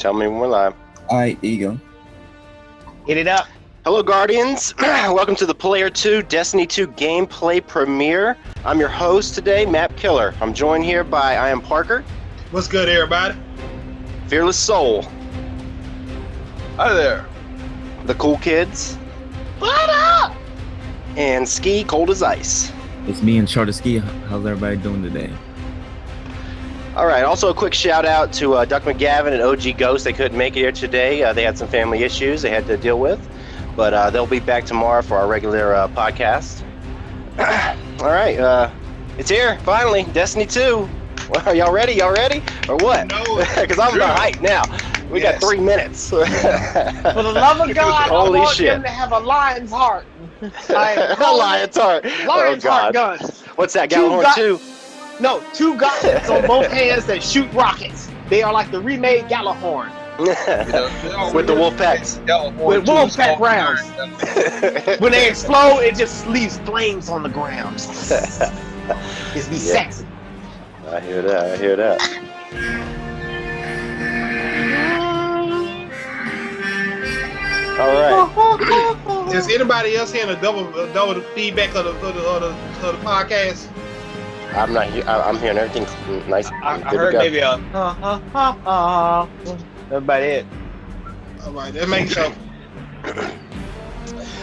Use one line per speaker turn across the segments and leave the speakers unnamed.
tell me when we're live.
All right, there you go.
Hit it up.
Hello, Guardians. Welcome to the Player 2 Destiny 2 gameplay premiere. I'm your host today, Map Killer. I'm joined here by I am Parker,
What's good, everybody?
Fearless Soul,
Hi there.
the Cool Kids,
What up?
and Ski Cold as Ice.
It's me and Charter Ski. How's everybody doing today?
All right. Also, a quick shout out to uh, Duck McGavin and OG Ghost. They couldn't make it here today. Uh, they had some family issues they had to deal with, but uh, they'll be back tomorrow for our regular uh, podcast. All right. Uh, it's here finally. Destiny 2. Well, are y'all ready? Y'all ready? Or what?
No.
Because I'm the
Sure.
hype now. We
Yes.
got three minutes.
For the love of God,
Holy
I want
shit.
them to have a lion's heart. I am
Lion's heart.
Lion's
oh,
heart guns.
What's that?
Two
Gjallarhorn
got-
2?
No, two guns on both hands that shoot rockets. They are like the remade Gjallarhorn.
With the wolf packs.
With wolf pack rounds. When they explode, it just leaves flames on the ground. It's be
Yeah.
sexy.
I hear that. I hear that. All right.
Is anybody else hearing a double, a double feedback of the, of the, of the, of the podcast?
I'm not. he- I- I'm hearing everything nice.
I, I heard maybe a uh, uh, uh, uh. That's about it.
All right, that makes sense.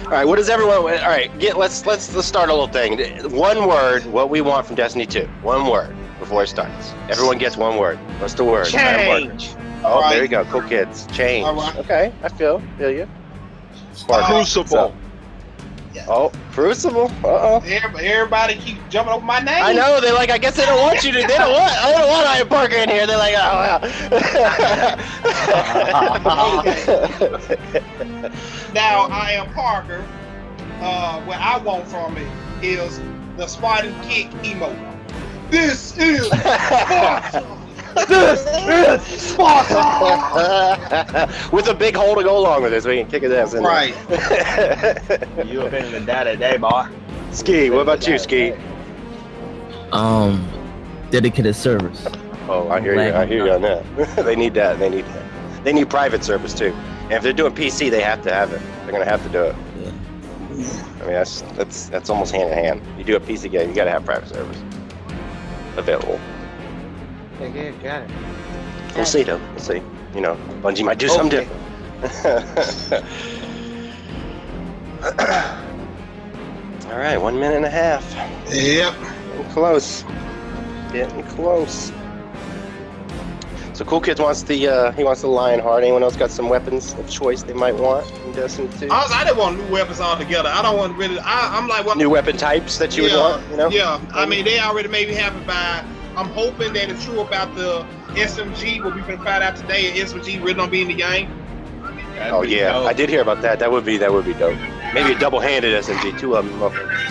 All right. What does everyone? All right. Get. Let's let's let's start a little thing. One word. What we want from Destiny 2. One word before it starts. Everyone gets one word. What's the word?
Change.
Oh,
All right.
there you go. Cool kids. Change.
All right.
Okay. I feel. Feel you.
Crucible.
Oh, Crucible. Uh oh.
Everybody, everybody keep jumping over my name.
I know they're like I guess they don't want you to. They don't want. I don't want Iron Parker in here. They're like, oh wow.
Now I am Parker. Uh, what I want from it is the Spartan kick emote. This is Sparta.
This is Sparta.
With a big hole to go along with it, so we can kick his ass in. there.
right.
You have been in the data today, boy.
Ski, what about you, Ski?
Um, dedicated servers.
Oh, I hear you. I hear you on that. they need that. They need that. They need private service too. And if they're doing PC, they have to have it. They're gonna have to do it.
Yeah.
I mean, that's that's that's almost hand in hand. You do a PC game, you gotta have private service available.
Yeah, yeah, got it.
We'll see though. We'll see. You know, Bungie might do something different. All right, one minute and a half.
Yep.
Getting close. Getting close. So Cool Kids wants the uh, he wants the Lion Heart. Anyone else got some weapons of choice they might want in Destiny 2?
Honestly, I didn't want new weapons altogether. I don't want really. I, I'm like, what?
New weapon types that you would want, you know?
Yeah. I mean, they already maybe have it by. I'm hoping that it's true about the SMG. What we can find out today, SMG really don't be in the game.
Oh yeah, I did hear about that. That would be that would be dope. Maybe a double-handed SMG, two of them. motherfuckers.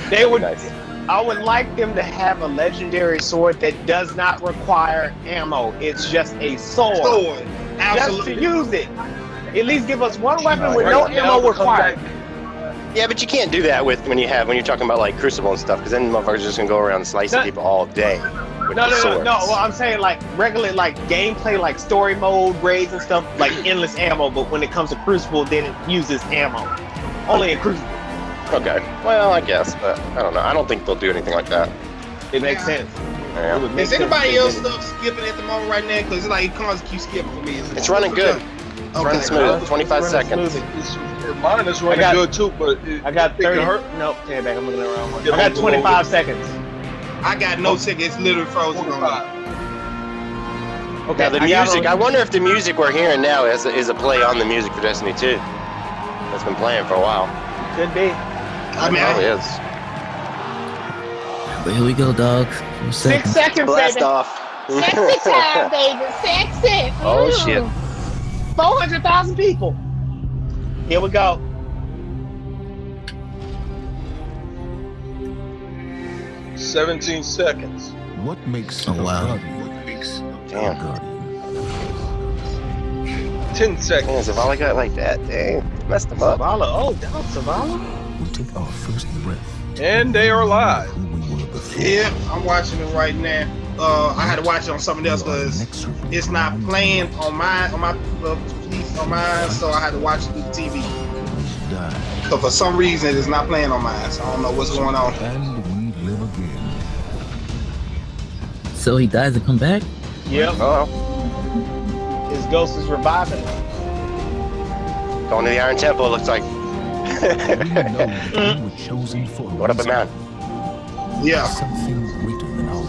They would.
nice.
I would like them to have a legendary sword that does not require ammo. It's just a sword.
Sword.
Just to use it. At least give us one weapon with
right.
no ammo
come
required.
Yeah, but you can't do that with when you have when you're talking about like Crucible and stuff, because then motherfuckers are just gonna go around slicing
No.
people all day. With
No,
the
no, no,
swords.
no. Well, I'm saying like regular, like gameplay, like story mode, raids and stuff, like endless ammo. But when it comes to Crucible, then it uses ammo. Only in Crucible.
Okay. Well, I guess, but I don't know. I don't think they'll do anything like that.
It makes sense.
Yeah.
It make
Is anybody
sense.
else stuff skipping at the moment right now? Because it's like it cons keep skipping for me. Is it-
It's running good. It's running smooth. 25 seconds.
smoothly.
Mine is running
I got-
good too, but it,
I got
it
30.
hurt.
Nope, take it back. I'm looking at the wrong one.
Yeah,
I got 25 seconds.
I got no oh. ticket. It's literally frozen. on me.
Okay.
Now the
I
music. I wonder if the music we're hearing now is a, is a play on the music for Destiny 2. That's been playing for a while.
Could be.
I mean,
Probably
I,
is.
But here we go, dog.
Six
seconds.
seconds,
Blast
baby.
off.
Sexy time, baby. Sexy.
Oh, shit.
400,000 people. Here we go.
Seventeen seconds.
What makes
Oh,
a
wow.
guardian? What makes a
Damn.
guardian?
Ten
Man,
seconds.
Zavala got like that. Dang. Messed him up.
Zavala. Oh, down Zavala.
We'll take our first breath.
And they are live.
Who we were before.
yeah, I'm watching it right now. Uh, I had to watch it on something else because it's not playing on my on my uh, on mine, so I had to watch it through the TV. So for some reason, it is not playing on mine. So I don't know what's going on.
And we live again.
So he dies and come back?
Yep.
Oh,
His ghost is reviving.
going to the Iron Temple. It looks like.
We know that we were chosen for a
What up and
reason.
down?
Yeah.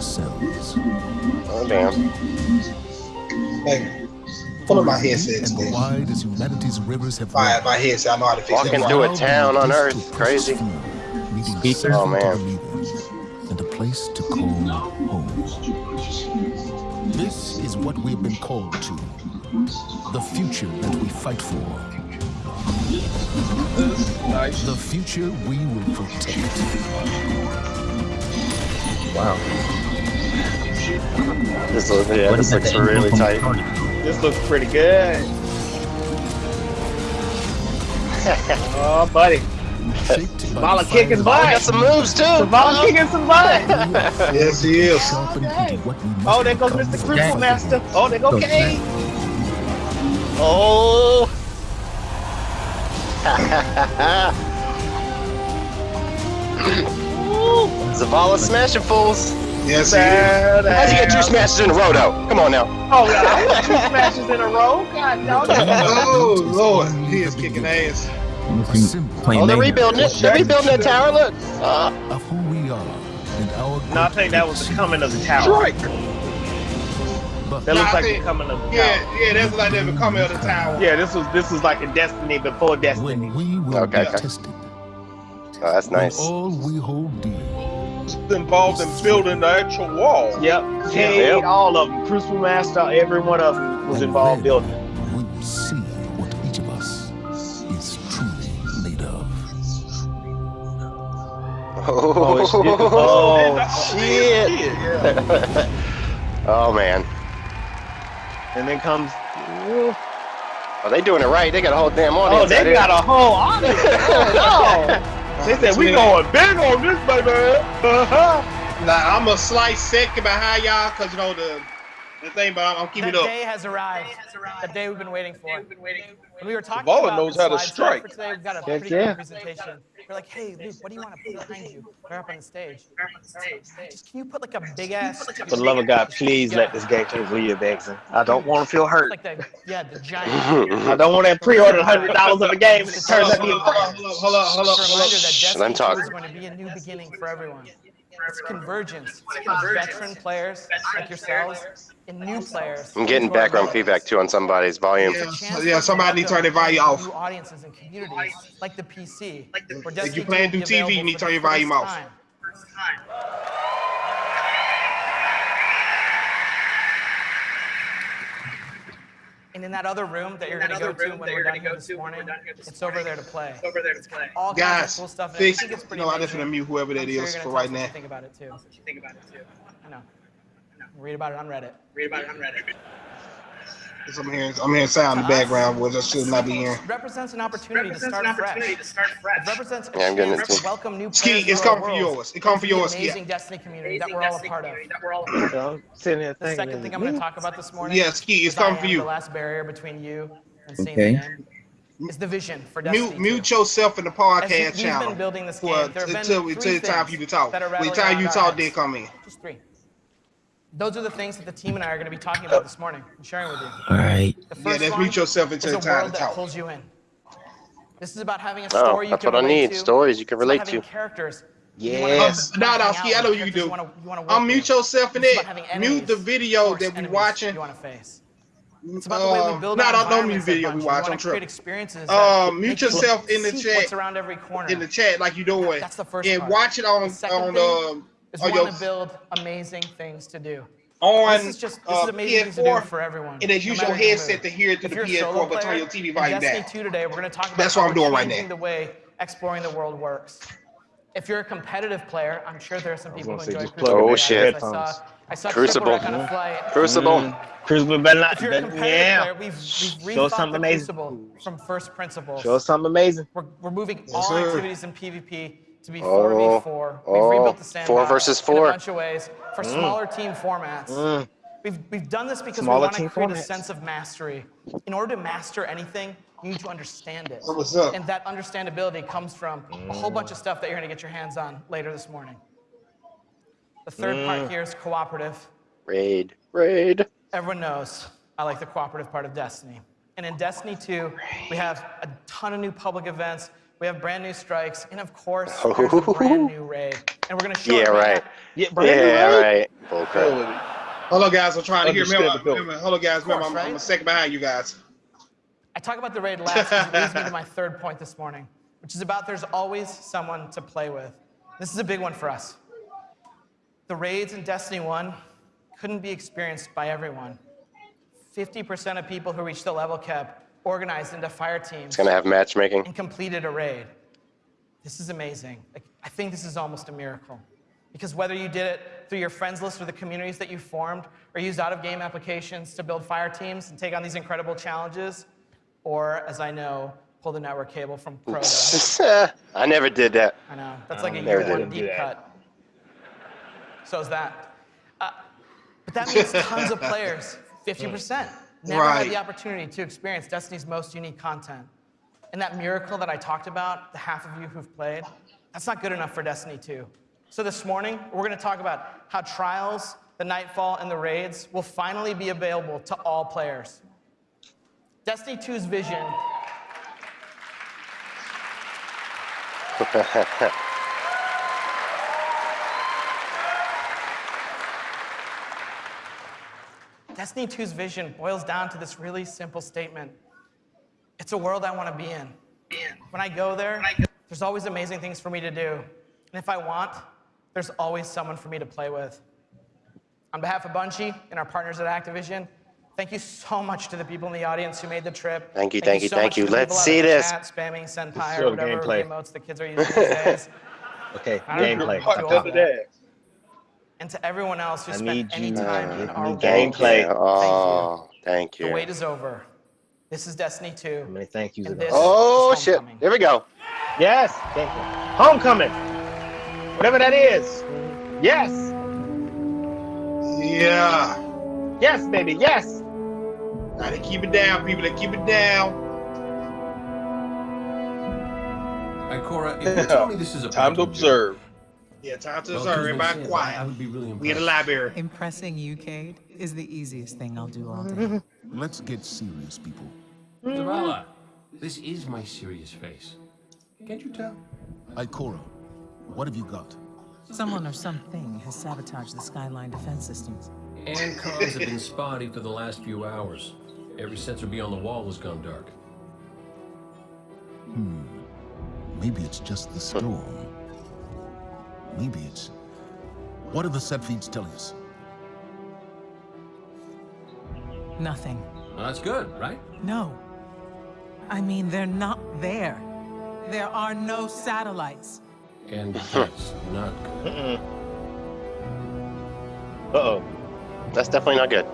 Something greater than ourselves.
Oh damn.
Hey, pull up my headset.
And
today.
wide as humanity's rivers have
My,
run,
my headset. I know how to fix
Walking
that.
through a town on Earth.
to push us
Crazy.
through, leaving
Speakers?
something
Oh, man.
to believe in, and a place to call home. This is what we've been called to. The future that we fight for. The future we will protect.
Wow.
This looks, yeah,
What
this looks really tight.
This looks pretty good. oh, buddy.
Shaped by
Bala
the
kicking
fire
Got some moves too.
Zavala kicking some butt.
Yes, he is.
Sharpened into what we oh, must
Oh, there goes Mr.
for
Crystal
the
Master. Oh, there goes
So
Kane.
Oh. Zavala smashing fools.
Yes, he.
How'd you get two smashes in a row though? Come on now.
Oh, God. I want two smashes in a row. God, dog.
Oh Lord, he is kicking ass.
Must be
Symbol
playing
Oh, they're rebuilding it. They're rebuilding that tower. Look. Uh,
of who we are and our
No, I think that was the coming of the tower.
Strike.
That looks
Nah, I
like the coming of the tower.
Yeah, yeah, that's like the coming of the tower.
Yeah, this was this was like a destiny before destiny.
when we will
Okay, okay.
tested,
oh, that's nice.
when all we hold dear
involved in building the actual wall.
Yep, Cayde,
Yep.
all of them, Crucible Master, every one of them was
And
involved
then
building.
we will see what each of us is truly made of.
Oh, oh, oh shit. Oh, shit.
oh man.
And then comes.
Oh, they doing it right. They got a whole damn audience.
Oh, they
out here.
got a whole audience. Oh, no. They said we going big on this, baby. Uh-huh.
Now I'm a slight second behind y'all because you know the the thing, but I'm, I'm keeping
that
it up.
The day has arrived. The day we've been waiting for. When we were talking
Zavala
about
knows how to strike.
Today, we've got a
Heck
pretty
yeah.
good presentation. We're like, hey, Luke, what do you want to put behind you? We're up on the stage. Just, can you put like a big ass?
For the love of God, please let this game change Leah Vexen. I don't want to feel hurt.
Like the yeah, the giant.
I don't want that pre-order hundred dollars of a game. And it turns out to be a
Hold up, hold up, hold up,
It's a
hold up.
reminder that
Shh, let him
Destiny 2
talk.
is going to be a new beginning for everyone. It's convergence of veteran players like yourselves and new players.
I'm getting background feedback too on somebody's volume.
Yeah,
It's a chance
yeah, somebody need to turn their volume off.
new
off.
audiences and communities like the PC. where
If you're playing through TV, you need to turn your
the
volume
first
off.
And in that other room that you're going to go to when we're done here this morning, it's over there to play. Over there to play. All kinds
Guys,
of cool stuff. and I think it's pretty
No, I'm just gonna mute whoever that
sure
is for right
tell us what
now.
think about it too. Think about it too. I know. Read about it on Reddit. Read about it on Reddit.
'Cause I'm hearing, I'm hearing sound in the background, which I should not be hearing.
Represents an opportunity to start fresh. It represents a
Yeah, I'm getting
chance
it
to
too.
welcome new
Ski, it's
to
coming for
world.
yours. It come for
Into the
yours, Ski.
Amazing Destiny community that we're all a part of.
That we're I'm sitting here
The
thinking.
second thing I'm going to talk about this morning.
Yeah, Ski, it's
is
coming for you.
The last barrier between you and seeing
Okay.
the game is the vision for Destiny.
Mute, mute yourself in the
As we-
podcast
we've
channel.
been building this
For,
game, there have been
until,
three
until it's time for you to talk.
that
When the time you talk,
our
then
heads.
come in.
Just three. Those are the things that the team and I are going to be talking about this morning and sharing with you.
All right.
The
Yeah,
first
just
one
mute yourself
is
until
a
the time
world that pulls you in. This is about having a
Oh,
story you
that's
can
what I
relate
need.
to.
Stories you can
It's about
relate
having
to.
Characters.
Yes. No, no, Ski, I know you do. Unmute yourself in
It's about
it. Mute the video that we
enemies
watching.
You want to face. It's about the way we
Um,
build
no,
our
no, don't mute
environments at
video we watch.
We
I'm
want to create
tripping.
experiences.
Um,
that
mute
make you
yourself in the chat.
What's around every corner.
in the chat like you doing.
That's the first
and
part.
watch it on on
thing
um
is
on
want to build amazing things to do.
on
This is just this
uh,
is amazing things to do for everyone.
and then
no
use
matter
your
your
headset to hear it through
If
the
you're a solo
PS4, but turn your TV
in
volume
Destiny
down.
2 today, we're going to talk about
That's what I'm doing right
changing
now.
the way exploring the world works. If you're a competitive player, I'm sure there are some people who
say,
enjoy
just
Crucible.
plug in
I
your shit.
I saw, I saw
Crucible.
Shipwreck on a flight.
Crucible.
Crucible better not.
If you're a competitive
yeah.
player, we've, we've
Show us something amazing.
Crucible from first principles.
Show us something amazing.
We're, we're moving all
sir.
activities in PvP to be
Oh,
4v4.
oh,
We've rebuilt the
four
sandbox
versus
in
four.
a bunch of ways for smaller team formats.
Mm.
We've, we've done this because
Smaller
we want to
team
create a sense of mastery. In order to master anything, you need to understand it.
What's up?
And that understandability comes from a whole bunch of stuff that you're going to get your hands on later this morning. The third
Mm.
part here is cooperative.
Raid. Raid.
Everyone knows I like the cooperative part of Destiny. And in Destiny 2, we have a ton of new public events. We have brand new strikes, and of course, there's a brand new raid. And we're gonna show
Yeah,
it
right.
Yeah, brand new
Yeah,
raid?
right. Bullcrap.
Hello, guys. I'm trying to hear.
Understood
Remember, remember, hello, guys. Remember, I'm, I'm a
right?
second behind you guys.
I talk about the raid last because it leads me to my third point this morning, which is about there's always someone to play with. This is a big one for us. The raids in Destiny 1 couldn't be experienced by everyone. 50% of people who reached the level cap organized into fire teams
It's gonna have matchmaking.
and completed a raid. This is amazing. Like, I think this is almost a miracle. Because whether you did it through your friends list or the communities that you formed, or used out of game applications to build fire teams and take on these incredible challenges, or as I know, pull the network cable from Crota.
I never did that.
I know. That's like a
never
year
did
one deep cut. So is that. Uh, but that means tons of players, 50%, never had the opportunity to experience Destiny's most unique content. And that miracle that I talked about, the half of you who've played, that's not good enough for Destiny 2. So this morning, we're going to talk about how Trials, the Nightfall, and the Raids will finally be available to all players. Destiny 2's vision Destiny 2's vision boils down to this really simple statement It's a world I want to be in. When I go there, there's always amazing things for me to do. And if I want, there's always someone for me to play with. On behalf of Bungie and our partners at Activision, thank you so much to the people in the audience who made the trip.
Thank you, thank you,
so
thank you. Let's see this.
Chat, spamming Senpai
Show
or whatever
gameplay.
emotes the kids are using these days.
Okay,
I don't know.
gameplay.
Fuck
Fuck
all
under
that.
that.
And to everyone else who
I
spent any
you-
time
I
in our world,
gameplay.
Thank you. Oh, thank
the wait is over. This is Destiny 2.
How many thank yous
And this-
Oh shit! Here we go.
Yes, thank you. Homecoming. Whatever that is. Yes.
Yeah.
Yes, baby. Yes.
Gotta keep it down, people. They keep it down.
Ikora, if you tell me this is a
Time to
phantom
observe.
Yeah, time to
joke,
observe.
well,
Everybody
Kuzma says I- I
quiet.
would be really
We in the
impressed.
library.
Impressing you, Cayde, is the easiest thing I'll do all day.
Let's get serious, people.
Zavala, this is my serious face. Can't you tell?
Ikora, what have you got?
Someone or something has sabotaged the Skyline defense systems.
And comms have been spotty for the last few hours. Every sensor beyond the wall has gone dark. Hmm.
Maybe it's just the storm. Maybe it's. What are the set feeds telling us?
Nothing.
Well, that's good, right?
No. I mean, they're not there. There are no satellites.
And that's not good.
Uh oh.
That's definitely not good.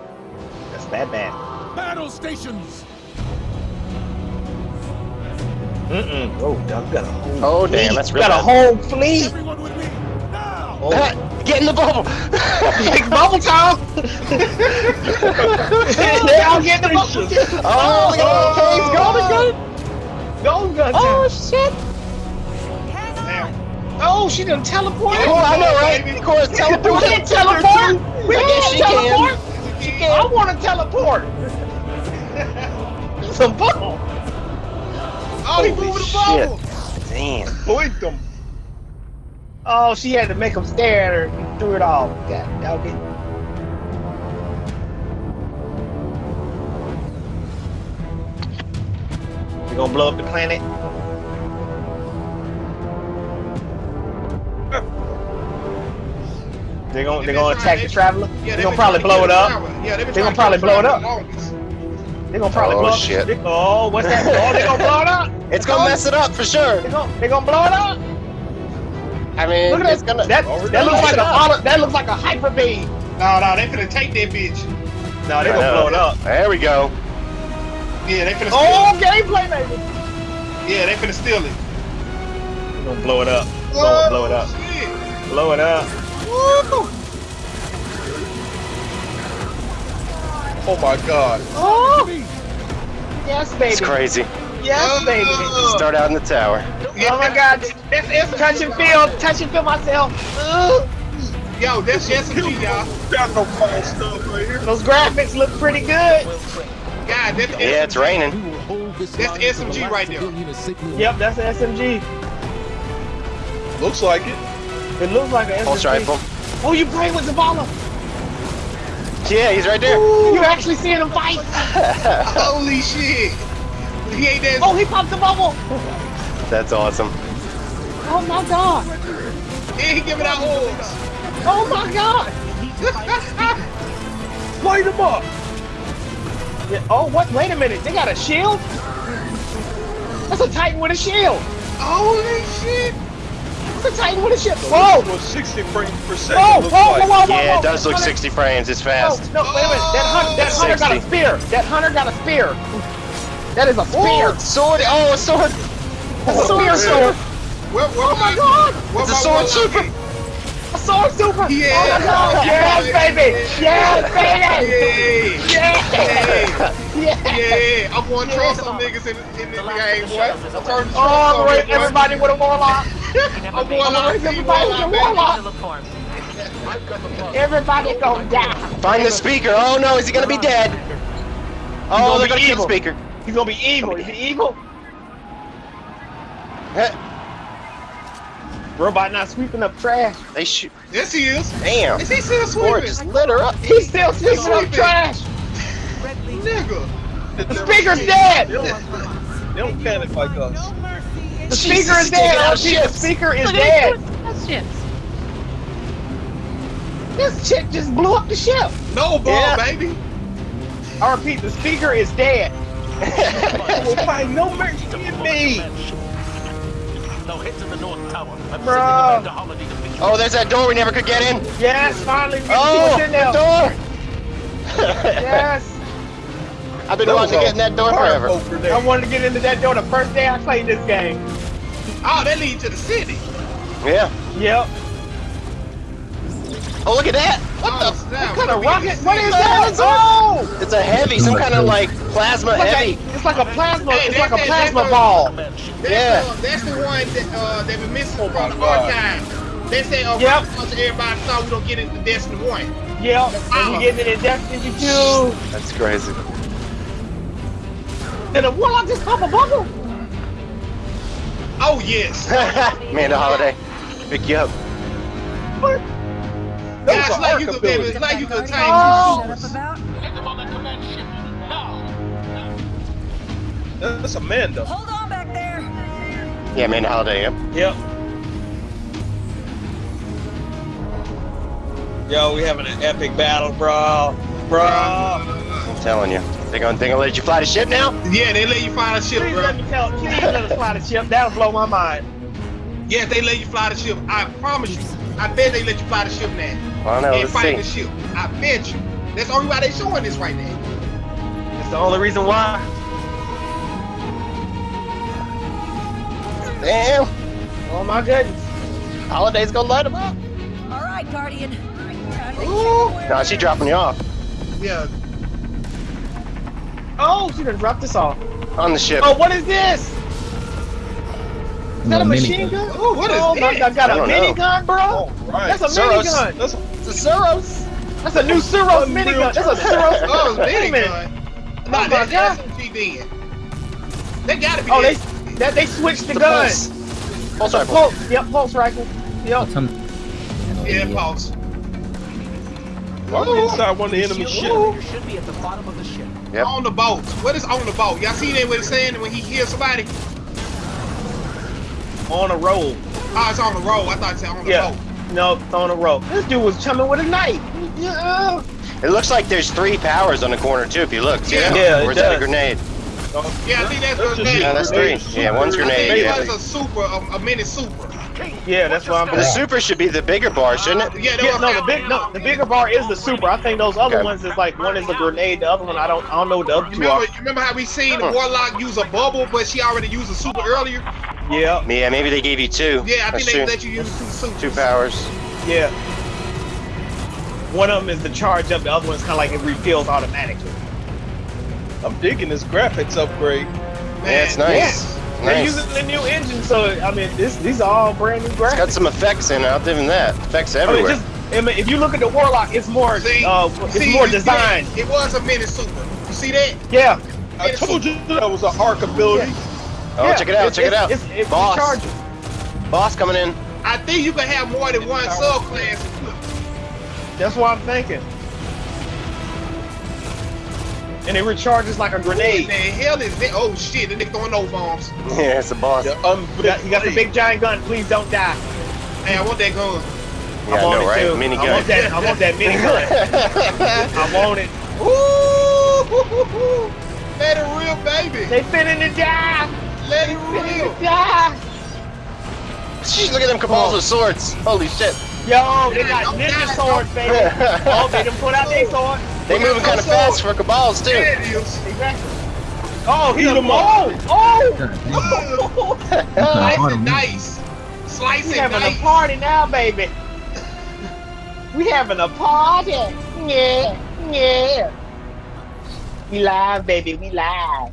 That's bad, bad.
Battle stations!
Mm-mm. Oh, Doug got a whole.
Oh damn, that's real
got a whole fleet.
Everyone with me! Now!
Ah, Get in the bubble.
Big bubble time. they all get in the bubble.
oh, look at that. He's golden gun.
Golden gun.
Oh
time.
shit.
Oh, she done teleported.
Oh, I know, right? Of course,
We
teleport.
can't teleport. We
I guess
can't
she can.
teleport. I want to teleport. Some bubble.
Oh, he
Holy
the
shit.
bubble.
Damn.
Boink them. Oh, she had to make him stare at her and threw it all. God, dog it. We gonna blow up the planet? They're gonna they're gonna attack the traveler.
Yeah,
They're gonna probably oh, blow it up.
Yeah,
they're gonna probably blow it up. They're gonna probably blow up.
shit.
Oh, what's that? Oh, they gonna blow it up.
It's gonna mess it up for sure.
They gonna they gonna blow it up.
I mean,
Look at
it's
that.
gonna.
That,
Oh,
that looks like a
up.
auto, that looks like a hyper beam.
No, no, they finna take that bitch.
No, they
I
gonna
know.
blow it up.
There we go.
Yeah, they finna oh, steal
Oh, gameplay, baby.
it. Yeah, they finna steal it.
They gonna blow it up. Blow, blow it up.
Shit.
Blow it up.
Woo!
Oh my god.
Oh! Yes, baby.
It's crazy.
Yes, baby.
Start out in the tower.
Oh my God. That's it's touch and feel. Touch and feel myself. Ugh.
Yo, that's SMG, y'all.
Got no false stuff right here.
Those graphics look pretty good.
God, that's
Yeah, it's raining.
That's SMG right there.
Yep, that's an SMG.
Looks like it.
It looks like an SMG.
Pulse rifle.
Oh, you playing with Zavala?
Yeah, he's right there.
you're actually seeing him fight?
Holy shit. He ain't that.
Oh, he popped the bubble.
That's awesome.
Oh my God.
And he giving out orbs.
Oh my God.
Light him up.
Yeah, oh, what? Wait a minute. They got a shield? That's a Titan with a shield.
Holy shit.
That's a Titan with a shield. Whoa.
this 60 frames per
Whoa,
second.
whoa,
looks
whoa,
like.
whoa, whoa,
Yeah, it does look 60 frames. It's
No,
fast.
no, wait a minute. That, hun- that
It's
hunter got a spear. That hunter got a spear. That is a spear.
Oh, sword. Oh, a sword.
That's a spear sword.
Where, where
Oh my God.
Where
It's a sword super.
A sword super.
Yeah.
Oh my God. Yes, baby. Yes, baby.
Yeah.
Yeah.
Yeah. I'm going to throw some niggas in, in this game, boy. I'm turning to
Oh,
some
wait,
niggas, boy.
everybody with a warlock.
I'm going to
Everybody with a
warlock.
warlock. Everybody gonna die.
Find the speaker. Oh no, is he gonna be dead? Oh,
gonna
they're gonna kill the speaker.
He's gonna be evil. Is he evil?
Heh,
Robot not sweeping up trash.
They shoot.
Yes, he is.
Damn.
Is he still
Sword
sweeping?
just lit her up.
He's still sweeping up
sweeping.
trash.
Nigga.
The speaker's dead.
They don't, they don't panic like us.
The
Jesus,
speaker is dead.
Oh
shit, the speaker is
Look
dead.
at these ships.
This chick just blew up the ship.
No ball,
Yeah.
baby.
RP, the speaker is dead.
will find no mercy in me.
Bro.
Oh, there's that door we never could get in.
Yes, finally we can see
Oh,
what's in there.
the door.
Yes.
I've been wanting to get in that door forever.
I wanted to get into that door the first day I played this game.
Oh, that leads to the city.
Yeah.
Yep.
Oh, look at that. What
Oh,
the?
snap.
What kind of rocket? What is
that?
that? Oh!
It's a heavy, some kind of like plasma
It's like,
heavy.
a, it's like a plasma.
Hey,
It's like a
that- that-
plasma
that-
ball.
That's,
Yeah.
uh, that's the one that uh, that we missing
Oh,
from the archive. They say, uh,
Yep.
yep. everybody thought we don't get into Destiny 1.
Yep. And we getting it in Destiny 2.
That's crazy.
Did a warlock just pop a bubble?
Oh, yes.
Amanda Holiday, pick you up.
What?
Yeah,
That
it's
was
like
an
you
arc
could, baby,
ability.
it's like you could time
Oh.
That's Amanda.
Hold on back there.
Yeah, Amanda Holiday. Yep.
Yep.
Yo, we having an epic battle, bro. Bro.
I'm telling you. They gonna they gonna let you fly the ship now?
Yeah, they let you fly the ship,
Please
bro.
let me tell. Please let us fly the ship. That'll blow my mind.
Yeah, if they let you fly the ship. I promise you. I bet they let you fly the ship now.
I don't know.
and
Let's
fight the ship. I bet you. That's the only why they showing this right now.
That's the only reason why.
Damn.
Oh my goodness.
Holiday's gonna light them up.
All right, Guardian. Time to
Ooh.
No, she dropping you off
Yeah.
Oh, she done dropped us off.
on the ship.
Oh, what is this? Is that a machine
minigun.
gun?
Oh, what is
oh my
this?
God, got
I
a
don't
minigun, bro.
Right.
That's a minigun.
That's
It's a Suros.
That's a new Suros
Unreal
minigun. That's a Suros.
Oh, it's
Wait a minute.
minigun.
Oh
Nah,
my
that's
God.
SMG then. They gotta be
Oh, they that they switched the,
The
gun.
pulse. Pulse rifle.
Pulse. Yep, pulse rifle. Yep.
Some,
Yeah, pulse.
I'm inside one of the enemy ships.
Yep.
On the boat. What is on the boat? Y'all seen that what it's saying when he kills somebody?
On a roll.
Oh, it's on the road. I thought it said on the
Yeah.
boat.
No, it's on a roll. This dude was chumming with a knife. Yeah.
It looks like there's three powers on the corner too. If you look, see
Yeah.
that?
Yeah, it
Or is that a grenade?
Yeah, I think that's
That's
the
just
name.
No, that's three. Yeah, one's
super
I
grenade.
think
Yeah.
was a super, a, a mini super.
Yeah, that's what I'm
The super should be the bigger bar, shouldn't it?
Yeah, that
Yeah, no, the big no, the bigger bar is the super. I think those other
Okay.
ones is like one is a grenade, the other one I don't I don't know what the other two
Remember,
are.
you remember how we seen
Huh.
warlock use a bubble, but she already used a super earlier?
Yeah,
Yeah, maybe they gave you two.
Yeah, I
That's
think they
true.
let you use two suits.
Two powers.
yeah. One of them is the charge up. The other one's kind of like it refills automatically.
I'm digging this graphics upgrade.
Yeah, it's nice.
They're
Nice.
They're using the new engine, so I mean, this these are all brand new graphics.
Got some effects in it. I'll give him that. Effects everywhere.
I mean, just I mean, if you look at the Warlock, it's more
See,
uh, it's
see,
more
you-
designed.
It was a mini super. You see that?
Yeah.
I told you that was an arc ability.
oh,
yeah,
check it out.
it's-
check it out.
It's, it's
Boss.
rechargeable.
Boss coming in.
I think you can have more than one subclass.
That's what I'm thinking. And it recharges like a
What the
grenade.
hell is that? Oh shit, the nigga throwing no bombs.
Yeah, it's a boss.
The
Yeah,
He got, he got the big giant gun. Please don't die.
Hey, I want that gun.
I
I want
know,
it
right?
too.
Mini
I
gun.
want that. I want that mini gun. I want it.
Ooh, let it real, baby.
They finna to die.
Let it
Finna
real.
to die.
Sheesh, look at them cabals with swords. Holy shit.
Yo, they got
don't
ninja swords, baby. oh, they done put out their sword.
They moving kind of fast for cabals too.
There it is.
Exactly. Oh, he's
Beat
a
'em
oh,
up.
oh.
God.
Slice
Autumn.
and dice. Slice
We
and
having a party now, baby. We having a party. Yeah, yeah. We live, baby. We live.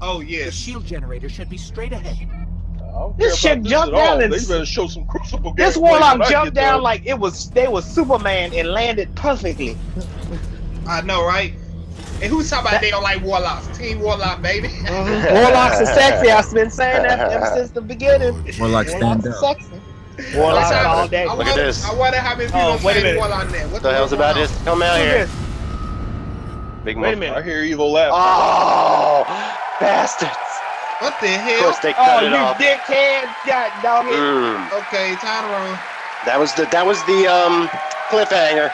Oh
The shield generator should be straight ahead.
I don't
This shit jumped down and
They better show some Crucible
This warlock jumped down
there.
like it was they was Superman and landed perfectly.
I know, right? And who's talking about they don't like warlocks? Team warlock, baby. Mm-hmm.
Warlocks are sexy. I've been saying that ever since the beginning.
Warlock stand
Warlocks
up.
are sexy. Warlocks
What's
all
happening?
day.
I
Look at this.
I wonder how many oh, people
Oh,
oh,
wait a
say
minute.
warlock there. What
What the hell's about
going
this? Come out here. Big
Wait a minute.
I hear evil laugh.
Oh, bastards.
On? What the
Of
hell?
course they
Oh,
cut it
you
off.
dickhead! God dog it.
Mm.
Okay, time to run.
That was the that was the um cliffhanger.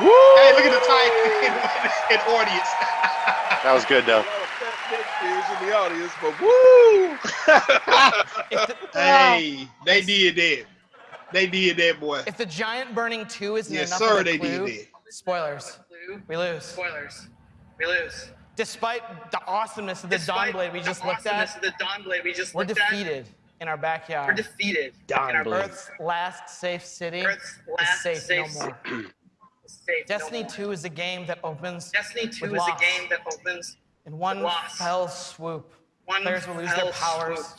Woo!
Hey, look at the time in audience.
That was good though.
A fat dick in the audience, but woo!
Hey, they did that. They did that, boy.
if the giant burning two isn't
Yes,
enough
sir,
of a
they
clue,
did
spoilers. We lose. Spoilers. We lose. Despite the awesomeness of the Dawnblade we just looked at,
the Dawnblade we just
we're
looked at,
defeated in our backyard.
we're defeated.
Dawnblade.
Earth's last safe city
Earth's
is
last
safe
safe
no more.
Safe no
Destiny
more.
2 is a game that opens
Destiny 2
with
is
loss.
a game that opens
in one
loss.
fell swoop.
one
Players will lose their powers.
swoop.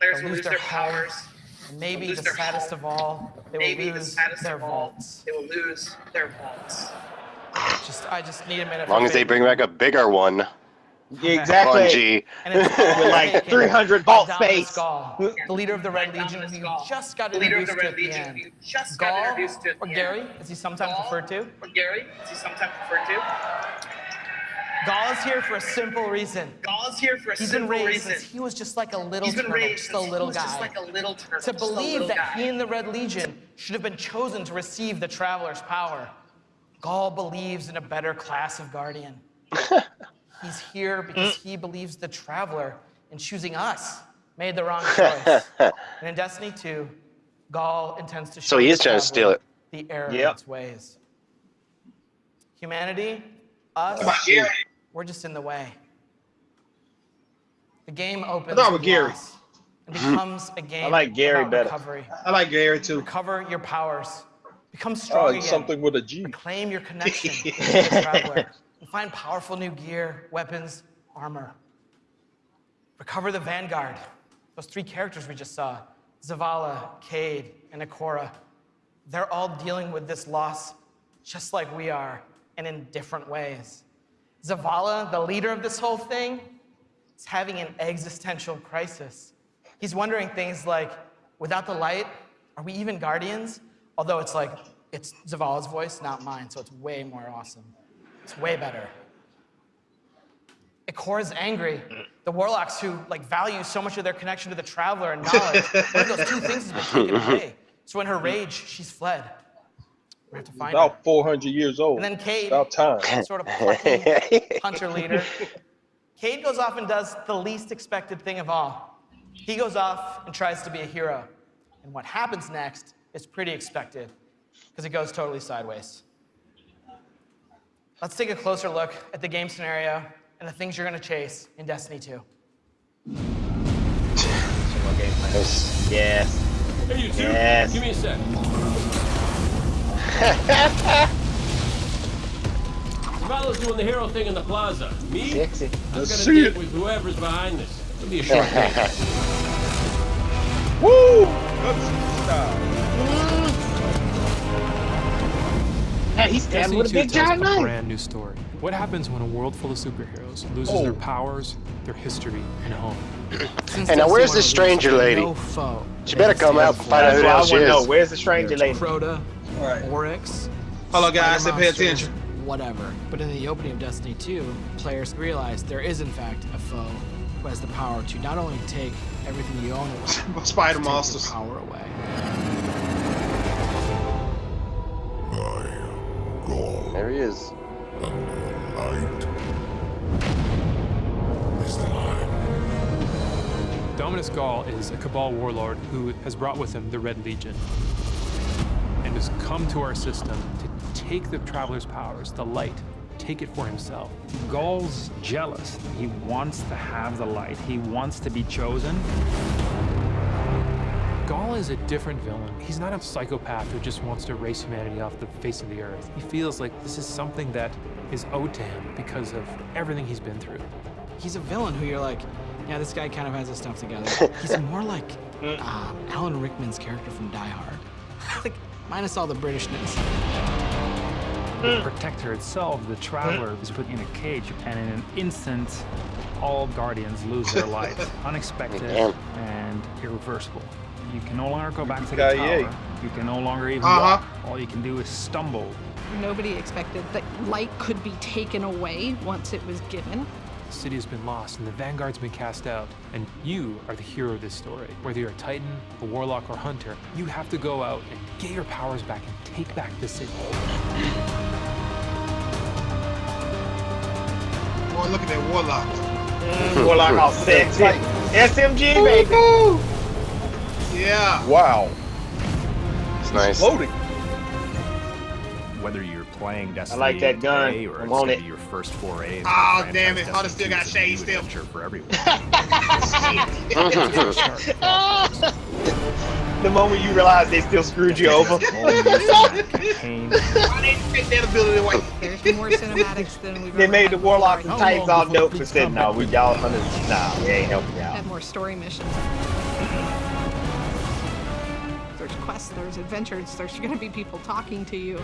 Players
They'll lose
lose
their
their powers.
And maybe the saddest
home.
of all, they
Maybe
will lose
saddest
their vaults.
they will lose their vaults.
Just, I just need a minute.
As long as they bring back a bigger one.
Exactly.
Bungie.
And it's
With like 300
by
vault space.
Gaul, the leader of the Red Legion,
Dominus
who you just got
the leader of the
introduced
Red
at the
Legion,
end.
who you just got
Gaul,
introduced to
or Gary,
end.
as he's sometimes
Gaul,
referred to.
Or Gary, as he's sometimes referred to.
Gaul is here for a simple reason.
Gaul is here for a
He's been
simple
raised
reason.
since he was just like a little
He's been
turtle,
raised
just a
since he
little
was
guy.
just like a little turtle,
to
just a
believe
little
that
guy.
he and the Red Legion should have been chosen to receive the Traveler's power. Gaul believes in a better class of Guardian. He's here because he believes the Traveler, in choosing us, made the wrong choice. and in Destiny 2, Gaul intends to show
So he
the
is trying to steal it.
the error
Yep.
of its ways. Humanity, us,
Gary?
we're just in the way. The game opens
thought
with
with Gary.
loss and becomes a game
I like Gary
about
better.
recovery.
I like Gary too.
Recover your powers. Become
Oh,
strong
it's
again.
something with a G.
Claim your connection with the traveler. And find powerful new gear, weapons, armor. Recover the Vanguard. Those three characters we just saw. Zavala, Cayde, and Ikora. They're all dealing with this loss just like we are, and in different ways. Zavala, the leader of this whole thing, is having an existential crisis. He's wondering things like, without the light, are we even guardians? Although it's like, it's Zavala's voice, not mine, so it's way more awesome. It's way better. Ikora's angry. The warlocks who like value so much of their connection to the traveler and knowledge, one of those two things has been taken away. So in her rage, she's fled. We have to find her.
About 400 years old.
And then Cayde,
About time.
sort of plucky hunter leader. Cayde goes off and does the least expected thing of all. He goes off and tries to be a hero. And what happens next is pretty expected because it goes totally sideways. Let's take a closer look at the game scenario and the things you're going to chase in Destiny 2.
game Yes.
Hey, you two.
Yes.
Give me a sec. Zavala's doing the hero thing in the plaza. Me?
Sexy.
I'm gonna
see it.
with whoever's behind this. It'll be a short game.
Woo! That's style. Mm.
Hey, he's standing
Destiny
with a
2
big
tells
giant
a
knife.
brand new story. What happens when a world full of superheroes loses their oh. powers, their history, and home?
Hey, now where's this stranger lady?
No foe.
She better come out and find out who the hell she
to know
is.
where's the stranger lady.
Crota,
Right.
Oryx.
Hold on, guys.
spider
Pay attention.
Whatever. But in the opening of Destiny 2, players realize there is in fact a foe who has the power to not only take everything you own away,
Spider
but take your
monsters.
power away.
There he is.
Dominus Gaul is a Cabal warlord who has brought with him the Red Legion and has come to our system to take the Traveler's powers, the light, take it for himself.
Gaul's jealous. He wants to have the light. He wants to be chosen.
Gaul is a different villain. He's not a psychopath who just wants to erase humanity off the face of the earth. He feels like this is something that is owed to him because of everything he's been through.
He's a villain who you're like, yeah, this guy kind of has his stuff together. He's more like uh, Alan Rickman's character from Die Hard. like, minus all the Britishness.
The Protector itself, the Traveler, is put in a cage, and in an instant, all Guardians lose their life. Unexpected and irreversible. You can no longer go back to the
Guy,
tower.
yeah.
You can no longer even
Uh-huh.
walk. All you can do is stumble.
Nobody expected that light could be taken away once it was given.
The city has been lost and the Vanguard's been cast out. And you are the hero of this story. Whether you're a Titan, a Warlock, or Hunter, you have to go out and get your powers back and take back the city.
Boy, look at that warlock.
Warlock all sexy. SMG, baby.
Yeah.
Wow.
It's nice.
Loading.
Whether you're playing Destiny I
like that gun.
today or
I
it's
want
gonna
it.
be your first foray into
ah,
Aw,
damn it. Hunter
Destiny
still got
2 is a new
shade still.
adventure for everyone.
The moment you realize they still screwed you over.
All new cinematic campaign,
Why they take that ability away?
There's more cinematics than we've
They made the
before.
warlocks and
How
titans
oh,
all dope
the
and said, no, we y'all hunters, nah, we ain't helping y'all.
Had more story missions. There's quests, there's adventures, there's gonna be people talking to you.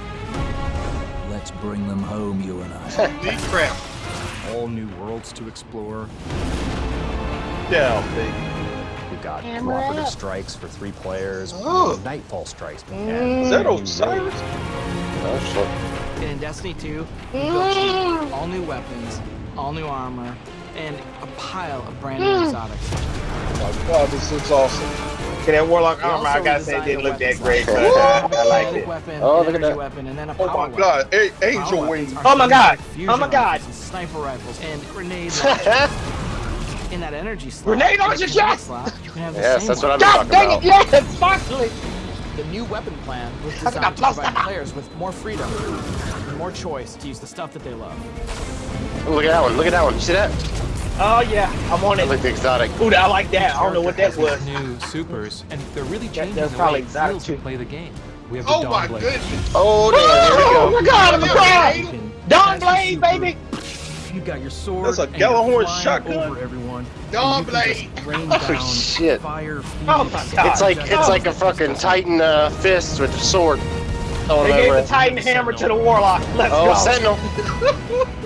Let's bring them home, you and I.
Deep crap.
all new worlds to explore.
Yeah, baby.
We've got
Camera
cooperative
up.
strikes for three players,
Oh.
Nightfall strikes.
Mm.
Is that Osiris?
Oh, shit.
And in Destiny 2, you go cheap, all new weapons, all new armor, and a pile of brand new exotics.
Oh my god, this looks awesome.
Okay, that warlock armor, I gotta say,
redesigned
didn't look that great, but
line.
uh, I
A
it.
weapon,
Oh, look at that.
weapon, and then a
Oh
power
my god, A- angel wings.
Oh my
things
God.
like fusion
Oh my God.
rifles and sniper rifles and grenades. In that energy slot,
Grenade
in the
launcher shot!
slot, you can have the
Yes, that's what I'm
weapon.
been talking
Dang
about.
it, yes, finally!
The new weapon plan was
How can I
designed to provide players with more freedom and more choice to use the stuff that they love.
Look at that one. Look at that one. You see that?
Oh yeah, I'm on
That
it.
looked exotic.
Ooh, I like that. I don't know what that was.
New supers, and they're really changing
that's
the
probably
way it
exotic
feels to play the game. We have the
Oh
Dawn
my
Blade.
goodness.
Oh, damn.
Oh
There
my god, I'm
You
crying!
can
Dawn Blade, baby!
You got your sword.
That's a
and flying
shotgun.
Over everyone.
Dawn
and
Blade.
Oh, shit.
Fire.
Oh my god.
It's like it's like a fucking Titan uh, fist with a sword. Throwing
They
it
gave the
it.
Titan hammer to the Warlock. Let's
Oh,
go.
Sentinel.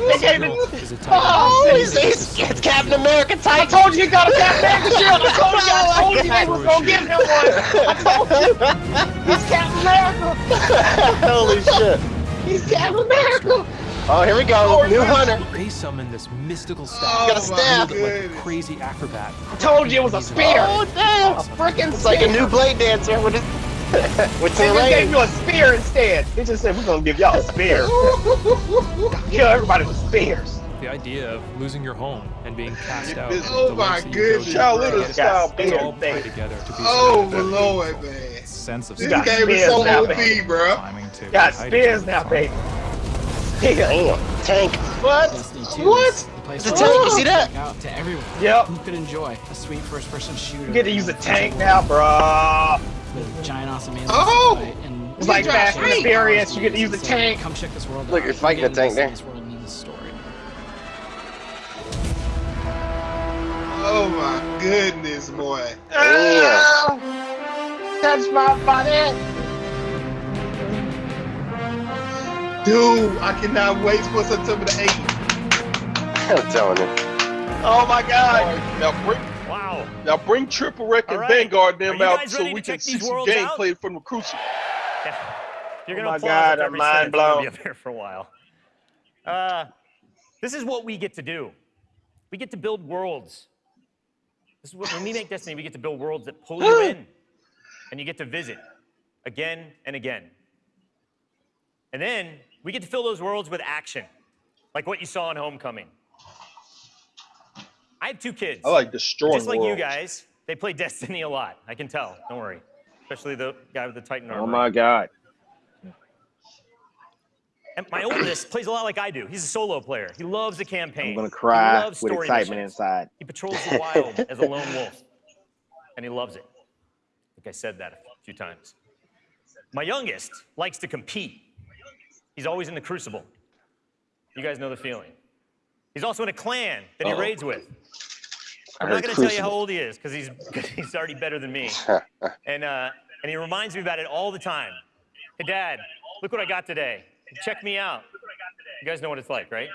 They gave
Skill
it.
is a Titan.
Oh,
Oh, he's, he's, it's Captain America
I told you you got a Captain America shield. I told you. I oh, told you they was gonna give him one. I told you. He's Captain America.
Holy shit.
He's Captain America.
Oh, here we go. New hunter.
They summon this mystical staff.
Oh,
Got a
my
staff.
Like a crazy acrobat.
I told you it was a spear.
Oh, damn.
A freaking
It's like a new blade dancer with his with
They just gave you a spear instead. They just said we're gonna give y'all a spear. Kill everybody with spears.
The idea of losing your home and being cast out.
Oh
the
my
lengths that you go
goodness.
to
Child
to
Little style
Got
all play
thing.
together to be
Oh,
something that
Lord, man.
Sense of
This
got
game is so
now,
OP, bro.
climbing to
Got
hide each
spears now, baby. Spears.
Oh, Damn. tank.
What?
Destiny 2
What?
is the
It's a
where
tank, you see that?
Out to everyone.
Yep.
Who could enjoy a sweet first-person shooter.
You get to use a tank now, bro.
With giant awesome aliens
Oh!
and
It's like Fast and the Furious. You get to use a tank.
Come check this world
Look,
out.
you're fighting
Again,
a tank there.
This world needs a story.
Oh my goodness, boy.
Damn.
Touch my body.
Dude, I cannot wait for September the 8th.
I'm telling you.
Oh my god.
Now bring
Wow.
Now bring Triple Wreck and
right.
Vanguard them out so we can see some gameplay from the Crucible.
You're
Oh
gonna
my God, I'm mind blown.
be up here for a while. Uh, this is what we get to do. We get to build worlds. This is what, when we make Destiny, we get to build worlds that pull you in, and you get to visit again and again. And then we get to fill those worlds with action, like what you saw in Homecoming. I have two kids.
I like destroying
Just like you guys, they play Destiny a lot. I can tell. Don't worry. Especially the guy with the Titan oh armor.
Oh my god.
And my oldest plays a lot like I do. He's a solo player. He loves the campaign.
I'm gonna
He
cry
loves
with
story
excitement
missions.
inside.
He patrols the wild as a lone wolf, and he loves it. I think I said that a few times. My youngest likes to compete. He's always in the Crucible. You guys know the feeling. He's also in a clan that he
Uh-oh.
raids with.
I
I'm not going to tell you how old he is because he's he's already better than me. and uh, and he reminds me about it all the time. Hey, Dad, look what I got today. Check me out. You guys know what it's like, right?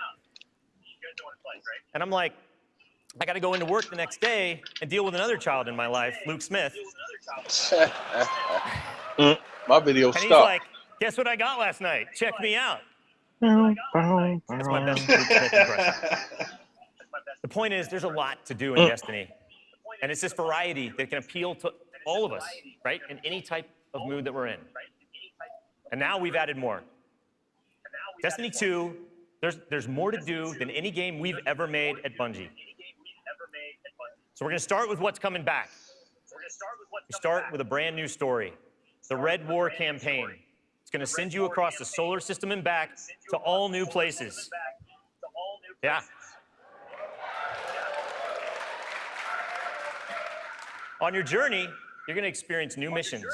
And I'm like, I got to go into work the next day and deal with another child in my life, Luke Smith.
My video
And he's like, guess what I got last night? Check me out. That's my best Luke Smith impression. The point is, there's a lot to do in mm. Destiny. And it's this variety that can appeal to all of us, right? In any type of mood that we're in. And now we've added more. Destiny 2, there's, there's more to do than any game we've ever made at Bungie. So we're going to start with what's coming back. We start with a brand new story the Red War campaign. It's going to send you across the solar system and back to all new places. Yeah. On your journey, you're going to experience new missions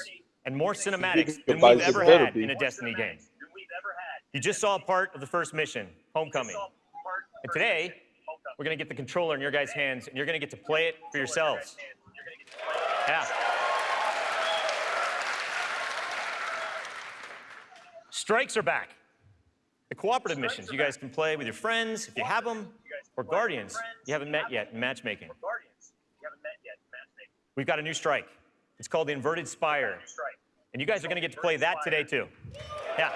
and more cinematics than we've ever had
be.
in a Destiny game. You just saw a part of the first mission, Homecoming. And today, we're going to get the controller in your guys' hands, and you're going to get to play it for yourselves. Yeah. Strikes are back. The cooperative missions you guys can play with your friends if you have them, or guardians you haven't met yet in matchmaking. We've got a new strike. It's called the Inverted Spire. And you guys are going to get to play that today, too. Yeah.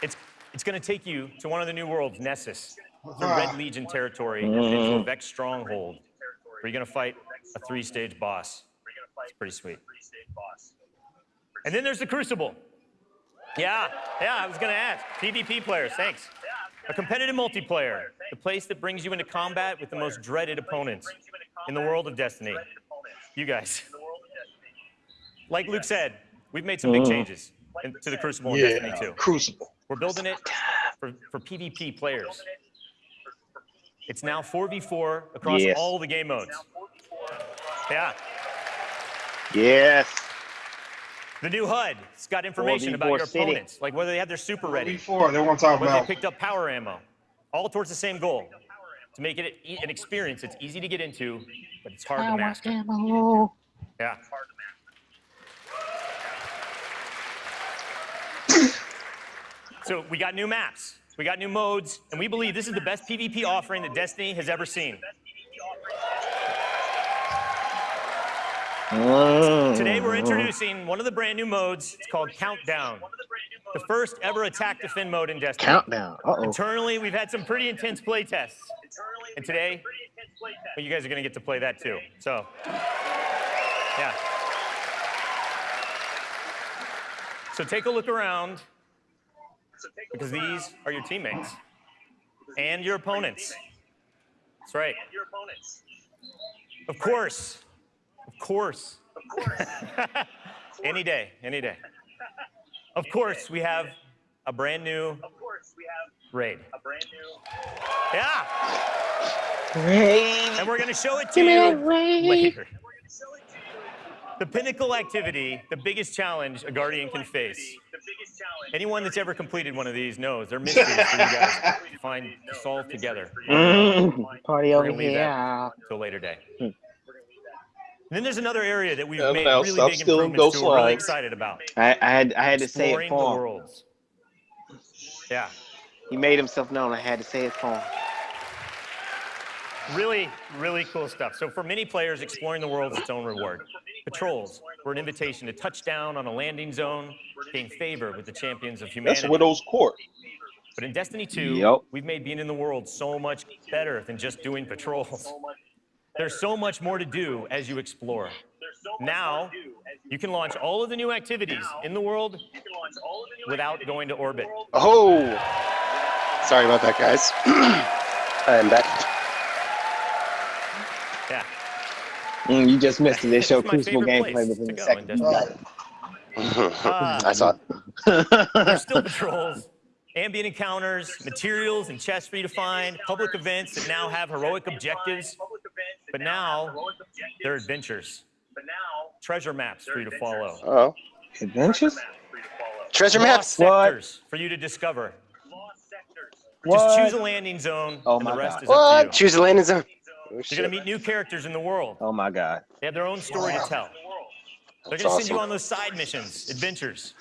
It's, it's going to take you to one of the new worlds, Nessus, the Red Legion territory into a Vex stronghold, where you're going to fight a three-stage boss. It's pretty sweet. And then there's the Crucible. Yeah, yeah, I was going to ask. PvP players, thanks. A competitive multiplayer, the place that brings you into combat with the most dreaded opponents in the world of Destiny. You guys. Like Luke said, we've made some big
Mhm.
changes in- to the Crucible in
Yeah,
Destiny 2.
Crucible.
We're building it for, for PvP players. It's now 4v4 across
Yes.
all the game modes. Yeah.
Yes.
The new HUD, it's got information about your
city.
opponents, like whether they have their super ready,
Before they want to talk
whether they picked up power ammo, all towards the same goal, to make it an experience that's easy to get into, but it's hard to master. Ammo. Yeah. So we got new maps, we got new modes, and we believe this is the best PvP offering that Destiny has ever seen. Today we're uh-huh. introducing one of the brand new modes. It's called Countdown. The first ever attack defend mode in Destiny.
Countdown. Uh-oh.
Internally, we've had some pretty intense play tests. And today, well, you guys are going to get to play that too. So, yeah. So take a look around because these are your teammates and your opponents. That's right. Your opponents. Of course. Of course. Of course. Any day, any day. Of course, we have a brand new we raid. A brand new. Yeah.
Raid.
And we're going to show it to
Give
you
raid.
later. The pinnacle activity, the biggest challenge a Guardian can face. The biggest challenge. Anyone that's ever completed one of these knows they're mysteries for you guys to find to solve together.
Mm, party over
gonna
here.
that till later day. And then there's another area that we've
oh,
made
now
really big
stealing
improvements
those
to. We're really excited about.
I, I had I had to say it
Exploring the
for him.
worlds. Yeah.
He made himself known. I had to say it for him.
Really, really cool stuff. So for many players, exploring the world is its own reward. Patrols were an invitation to touch down on a landing zone, gain favor with the champions of humanity.
That's Widow's Court.
But in Destiny 2,
Yep.
we've made being in the world so much better than just doing patrols. There's so much more to do as you explore. Now, you can launch all of the new activities in the world without going to orbit.
Oh, sorry about that, guys. I am back.
Yeah.
Mm, you just missed it. They show
It's
Crucible gameplay
place
within
to
a second.
in
You got it.
I saw it.
There's still patrols, ambient encounters, materials and chests for you to find, public events that now have heroic objectives. But now, they're adventures. Treasure maps for you to follow.
Oh,
Adventures?
treasure
Lost
maps.
sectors for you to discover. Just choose a landing zone,
Oh
and
my
the rest
God.
is up
What?
to you.
Choose a landing zone. Oh,
You're
shit.
gonna meet new characters in the world.
Oh my god.
They have their own story to tell. They're gonna send you on those side missions, adventures.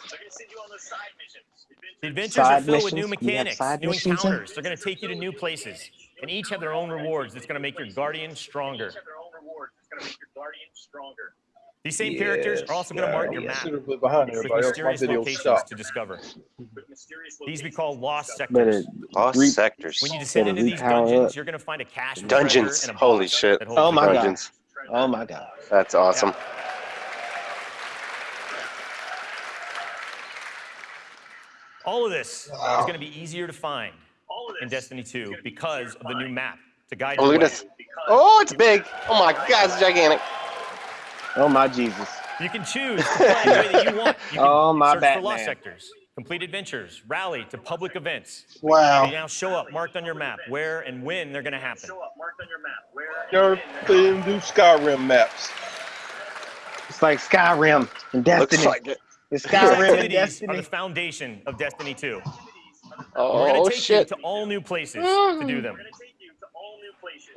The adventures
Side
are filled with new
missions? We have
mechanics, new
missions in?
encounters. They're gonna take you to new places, and each have their own rewards that's gonna make your guardian stronger. These same characters are also gonna mark your map
Should have put behind
with
everybody else. My
mysterious locations
stopped.
to discover. These we call lost sectors.
Lost
re-
sectors.
When you descend into these dungeons,
up.
you're gonna find a cache of
Dungeons.
a
Holy shit.
Oh
the
my god. Oh my god.
That's awesome.
All of this
Wow.
is going to be easier to find in Destiny 2 because of the new map to guide
Oh, look at
way.
this. Oh, it's big. Oh my god, it's gigantic.
Oh my Jesus.
You can choose to play the way that you want. You can
Oh, my
search for lost sectors, complete adventures, rally to public events.
Wow.
They now show up marked on your map where and when they're going to happen.
Y'all couldn't do Skyrim maps.
It's like Skyrim and Destiny.
Looks like it.
It's
These
Skyrim and
activities are the foundation of Destiny 2. We're going
Oh
to take
shit.
you to all new places to do them.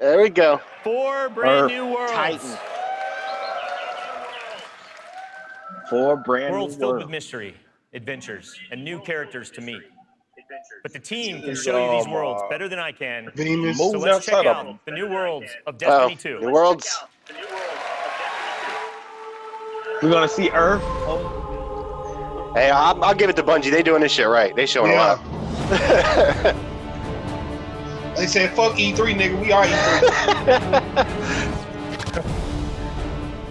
There we go.
Four brand
Earth,
new worlds.
Titan. Four brand
Worlds
new worlds.
filled with mystery, adventures, and new characters to meet. But the team can show you these
Um,
worlds better than I can.
Venus.
So let's check out the new worlds of
Oh,
Destiny 2.
the worlds.
We're gonna see Earth.
Hey, I'll, I'll give it to Bungie. They're doing this shit right. They showing
Yeah.
a lot.
They said, fuck E3, nigga. We are E3.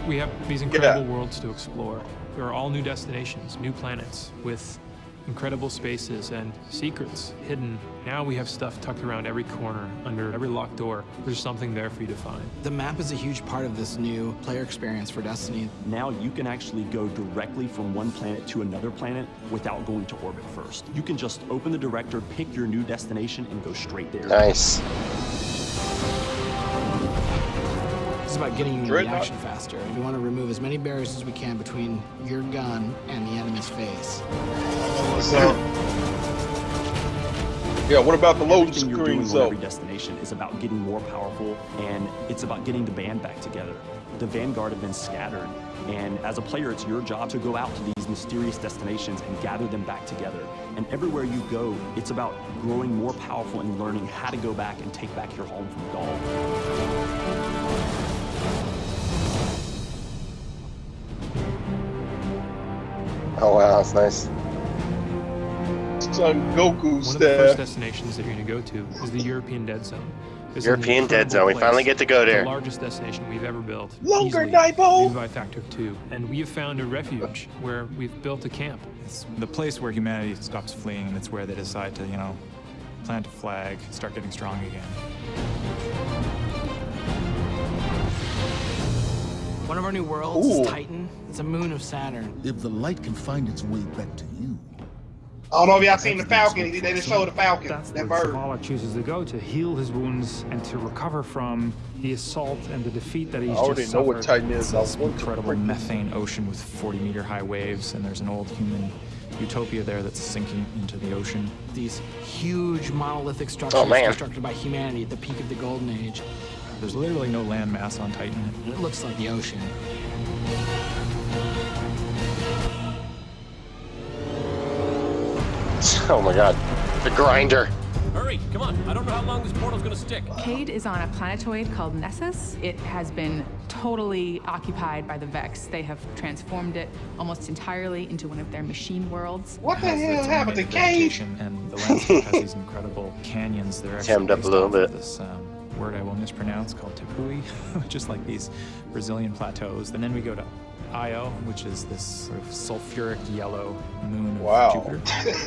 We have these incredible worlds to explore. There are all new destinations, new planets with incredible spaces and secrets hidden. Now we have stuff tucked around every corner, under every locked door. There's something there for you to find.
The map is a huge part of this new player experience for Destiny.
Now you can actually go directly from one planet to another planet without going to orbit first. You can just open the director, pick your new destination, and go straight there.
Nice.
About getting you into
Dreadnought.
action faster. We want to remove as many barriers as we can between your gun and the enemy's face.
Up?
Yeah, what about the loading
Everything you're doing
though?
every destination is about getting more powerful, and it's about getting the band back together. The Vanguard have been scattered, and as a player, it's your job to go out to these mysterious destinations and gather them back together. And everywhere you go, it's about growing more powerful and learning how to go back and take back your home from Ghaul.
Oh wow, that's nice.
Son Goku
One of the first destinations that you're going to go to is the European Dead Zone. This is an
European Dead
incredible
Zone. We finally get to go
It's
there.
The largest destination we've ever built.
Longer
easily,
Daibo!
by factor two. And we have found a refuge where we've built a camp.
It's the place where humanity stops fleeing, and it's where they decide to, you know, plant a flag, start getting strong again.
One of our new worlds
Ooh.
is Titan. It's a moon of Saturn.
If the light can find its way back to you,
I don't know if y'all seen the Falcon. They just showed the Falcon.
That's
that
where
bird.
Zavala chooses to go to heal his wounds and to recover from the assault and the defeat that he's just
I already
just
know what. Titan is.
It's
I
this incredible methane ocean with 40 meter high waves, and there's an old human utopia there that's sinking into the ocean.
These huge monolithic structures
Oh,
constructed by humanity at the peak of the golden age.
There's literally no land mass on Titan.
It looks like the ocean.
Oh my god. The grinder.
Hurry, come on. I don't know how long this portal's gonna stick.
Cayde is on a planetoid called Nessus. It has been totally occupied by the Vex. They have transformed it almost entirely into one of their machine worlds.
What the
Has
hell happened to
own
Cage?
vegetation, And the landscape has these incredible canyons. They're actually
Hemmed up a little bit.
This um, word I will mispronounce called Tepui, just like these Brazilian plateaus. And then we go to Io, which is this sort of sulfuric yellow moon of
Wow.
Jupiter.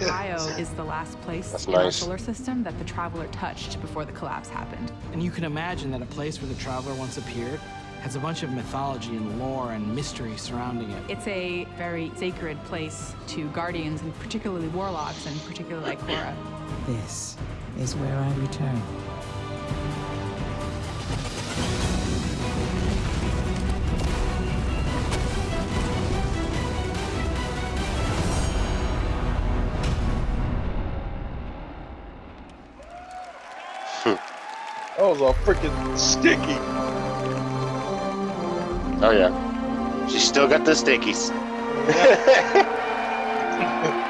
Io is the last place
That's
in our solar system that the Traveler touched before the collapse happened.
And you can imagine that a place where the traveler once appeared has a bunch of mythology and lore and mystery surrounding it.
It's a very sacred place to guardians and particularly warlocks and particularly Ikora.
This is where I return.
That was all freaking sticky.
Oh yeah. She still got the stickies.
You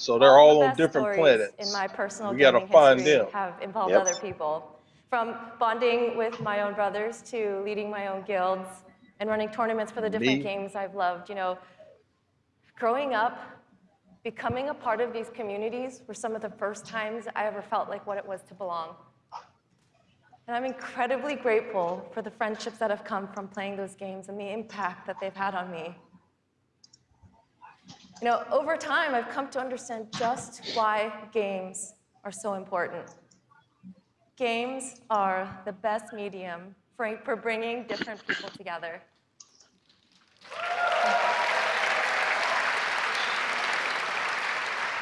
So they're
all
all
the
on different planets.
In my personal
We gotta
gaming
find
history
them.
have involved
Yep.
other people. From bonding with my own brothers to leading my own guilds and running tournaments for the different
Me?
games I've loved. You know, growing up, becoming a part of these communities were some of the first times I ever felt like what it was to belong. And I'm incredibly grateful for the friendships that have come from playing those games and the impact that they've had on me. You know, over time, I've come to understand just why games are so important. Games are the best medium for, for bringing different people together.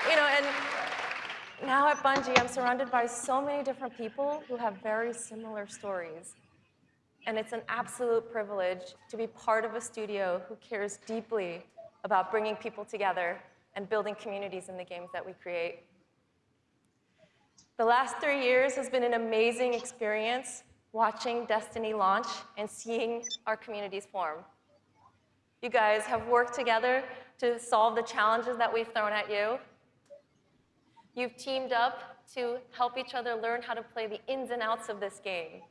You know, and now at Bungie, I'm surrounded by so many different people who have very similar stories. And it's an absolute privilege to be part of a studio who cares deeply about bringing people together and building communities in the games that we create. The last three years has been an amazing experience watching Destiny launch and seeing our communities form. You guys have worked together to solve the challenges that we've thrown at you. You've teamed up to help each other learn how to play the ins and outs of this game.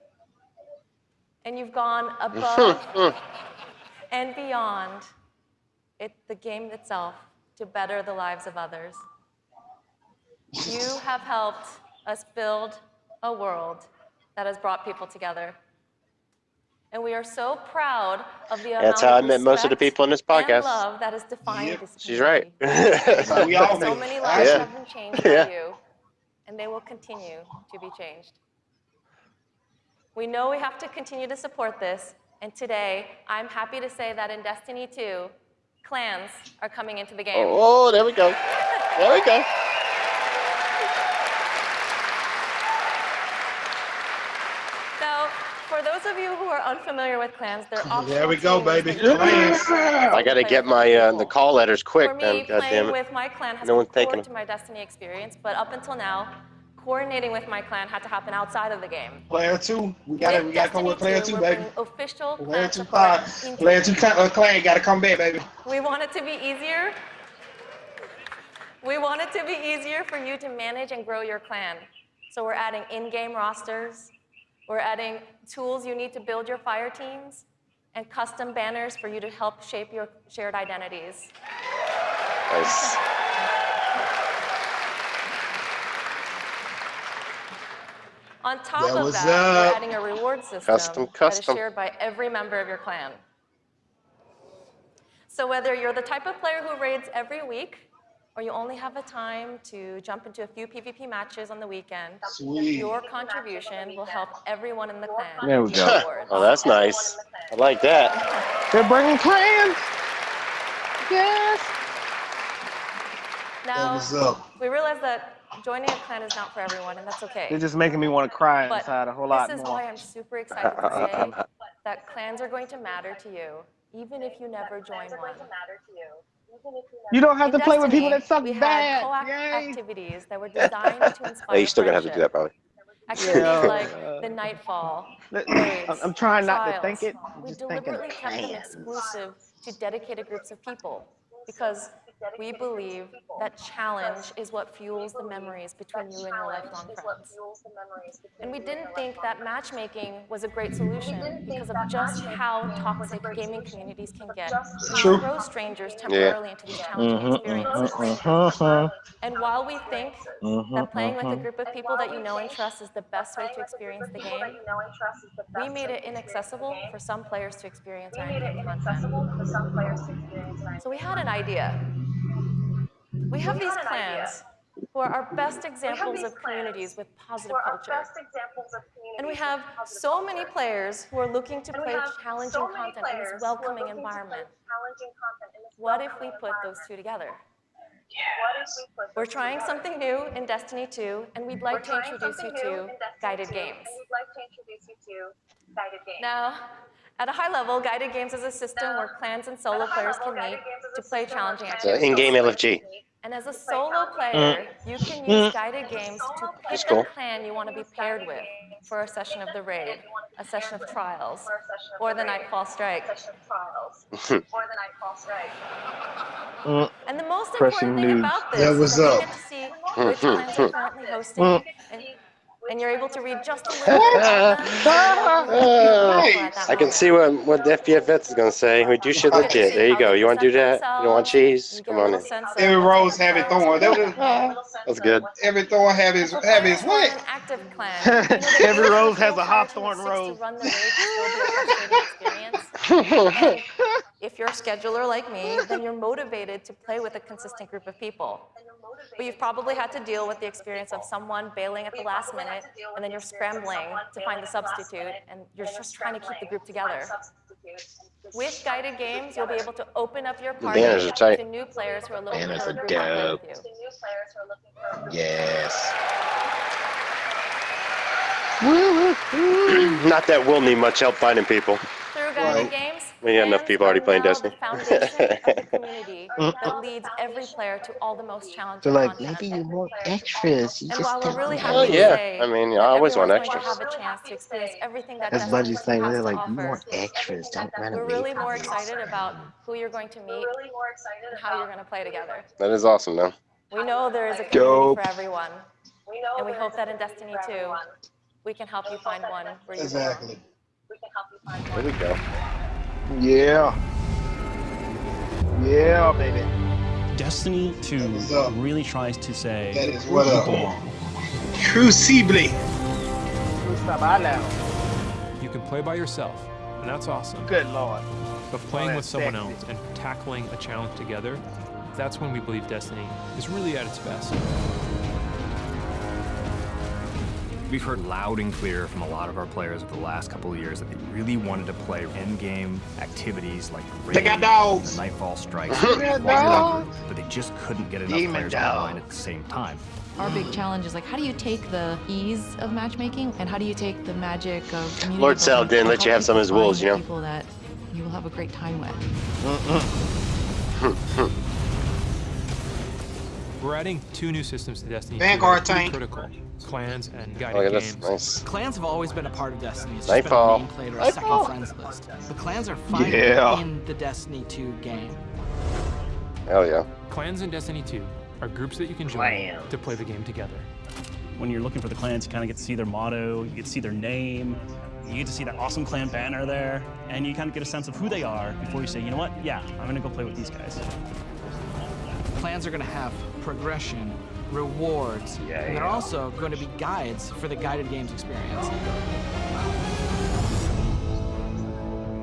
And you've gone above and beyond it, the game itself to better the lives of others. You have helped us build a world that has brought people together. And we are so proud of the amount
That's how I
of
met most of the people in this
and
podcast.
love that has defined this community.
She's right.
we all
so many lives
Yeah.
have been changed by
Yeah.
you, and they will continue to be changed. We know we have to continue to support this, and today I'm happy to say that in Destiny 2, clans are coming into the game.
Oh, there we go. There we go.
So, for those of you who are unfamiliar with clans, they're optional
There we go, baby.
that you can
Clans.
I gotta get my uh, the call letters quick,
For me,
man. God
playing
it.
with my clan has
No
been
one's taking
core to my Destiny experience, but up until now, coordinating with my clan had to happen outside of the game.
Player two, we got to we got to come with player two,
we're
baby.
official
Player
clan
two,
support
five. Player two, clan, uh, clan got to come back, baby.
we want it to be easier. We want it to be easier for you to manage and grow your clan. So we're adding in-game rosters. We're adding tools you need to build your fire teams and custom banners for you to help shape your shared identities.
Nice.
On top
That
of that,
up.
we're adding a reward system
Custom,
that is shared by every member of your clan. So whether you're the type of player who raids every week, or you only have the time to jump into a few PvP matches on the weekend,
Sweet.
your contribution will help everyone in the clan.
There we go. oh, that's nice. I like that.
They're bringing clans. Yes.
Now, we realize that joining a clan is not for everyone, and that's okay.
They're just making me want to cry
But
inside a whole lot more.
this is why I'm super excited to say that clans are going to matter to you, even if you never join one.
You don't have
In
to play with people that suck
we had
bad.
co-op
Yay.
activities that were designed to inspire
Oh, you're still gonna have to do that
friendship.
probably.
Activities
Yeah.
like the Nightfall, raids,
I'm- I'm trying not to think it,
We
just thinking
deliberately kept them exclusive to dedicated groups of people because we believe that challenge is what fuels the memories between you and your lifelong friends. And we didn't think that matchmaking was a great solution because of just how toxic gaming communities can get.
True.
you throw strangers temporarily into these challenging
Mhm,
experiences.
mhm, mhm.
And while we think
Mhm,
that playing with a
mhm.
group of people that you know and trust is the best way to experience the game, we made it inaccessible for some players to experience our in-game content. So we had an idea. We have these clans who are our best examples of communities with positive culture. And we have so many players who are looking to play challenging content in this welcoming environment. What if we put those two together? We're trying something new in Destiny 2, and we'd like to introduce you to guided games. Now, at a high level, guided games is a system where clans and solo players can meet to play challenging
It's an
activities.
in-game LFG.
And as a solo player, you can use guided games to
That's
pick
cool.
a clan you want to be paired with for a session of the raid, a session of trials, or the Nightfall Strike.
Mm.
And the most
Pressing
important thing
news.
about this
Yeah,
is
what's
that you
up?
get to see which clans are currently hosting,
Mm.
and, and you're able to read just a little bit about them.
I can see what what the FBF vets is gonna say. We do shit legit. There you go. You want to do that? You don't want cheese? Come on in.
Every rose have its thorn.
That's good.
Every thorn have his have his what?
An active clan.
Every rose has a hawthorn rose.
Run the raid will be a frustrating experience. And if you're a scheduler like me, then you're motivated to play with a consistent group of people. But you've probably had to deal with the experience of someone bailing at the last minute, and then you're scrambling to find the substitute, and you're just trying to keep the group together. With guided games, you'll be able to open up your party
banners are tight.
to new players who are looking
Banners
for a group to
dope.
with you.
Yes. Not that we'll need much help finding people.
Through guided games,
We got enough people already playing Destiny.
foundation of the community that leads every player to all the most challenging
They're like, maybe you want extras. You
And
just don't
really
know.
happy
Oh yeah. I mean, I always want extras.
to have a chance to experience everything that
That's
Destiny
Bungie's thing. They're like, you want extras. Don't run away.
We're
really
more excited about who you're going to meet and how you're going to play together.
That is awesome, though.
We know there is a community
Dope.
for everyone, we and we hope that in Destiny 2, we can help you find one where you belong.
Exactly.
There we go.
Yeah. Yeah, baby.
Destiny 2 uh, really tries to say
That is what
you
up.
belong.
Crucible.
You can play by yourself, and that's awesome.
Good lord.
But playing
Oh,
with someone
sexy.
else and tackling a challenge together, that's when we believe Destiny is really at its best.
We've heard loud and clear from a lot of our players over the last couple of years that they really wanted to play end-game activities like the
They got dogs.
the Nightfall Strikes,
They got dogs.
But they just couldn't get enough
Demon
players
dogs.
online at the same time.
Our big challenge is like, how do you take the ease of matchmaking and how do you take the magic of community
Lord Sal didn't
and
let you have some of his
people
wolves, you know?
People that you will have a great time with.
We're adding two new systems to Destiny.
Vanguard
that
tank.
Critical. Clans and guided
yeah,
games.
nice.
Clans have always been a part of Destiny. It's just
Nightfall.
been a main play or a
Nightfall.
second friends list. The clans are finally
Yeah.
in the Destiny 2 game.
Hell yeah.
Clans in Destiny 2 are groups that you can join
Clans.
to play the game together.
When you're looking for the clans, you kind of get to see their motto, you get to see their name, you get to see that awesome clan banner there, and you kind of get a sense of who they are before you say, you know what, yeah, I'm gonna go play with these guys.
Clans are going to have progression, rewards, and they're
Yeah.
also going to be guides for the guided games experience.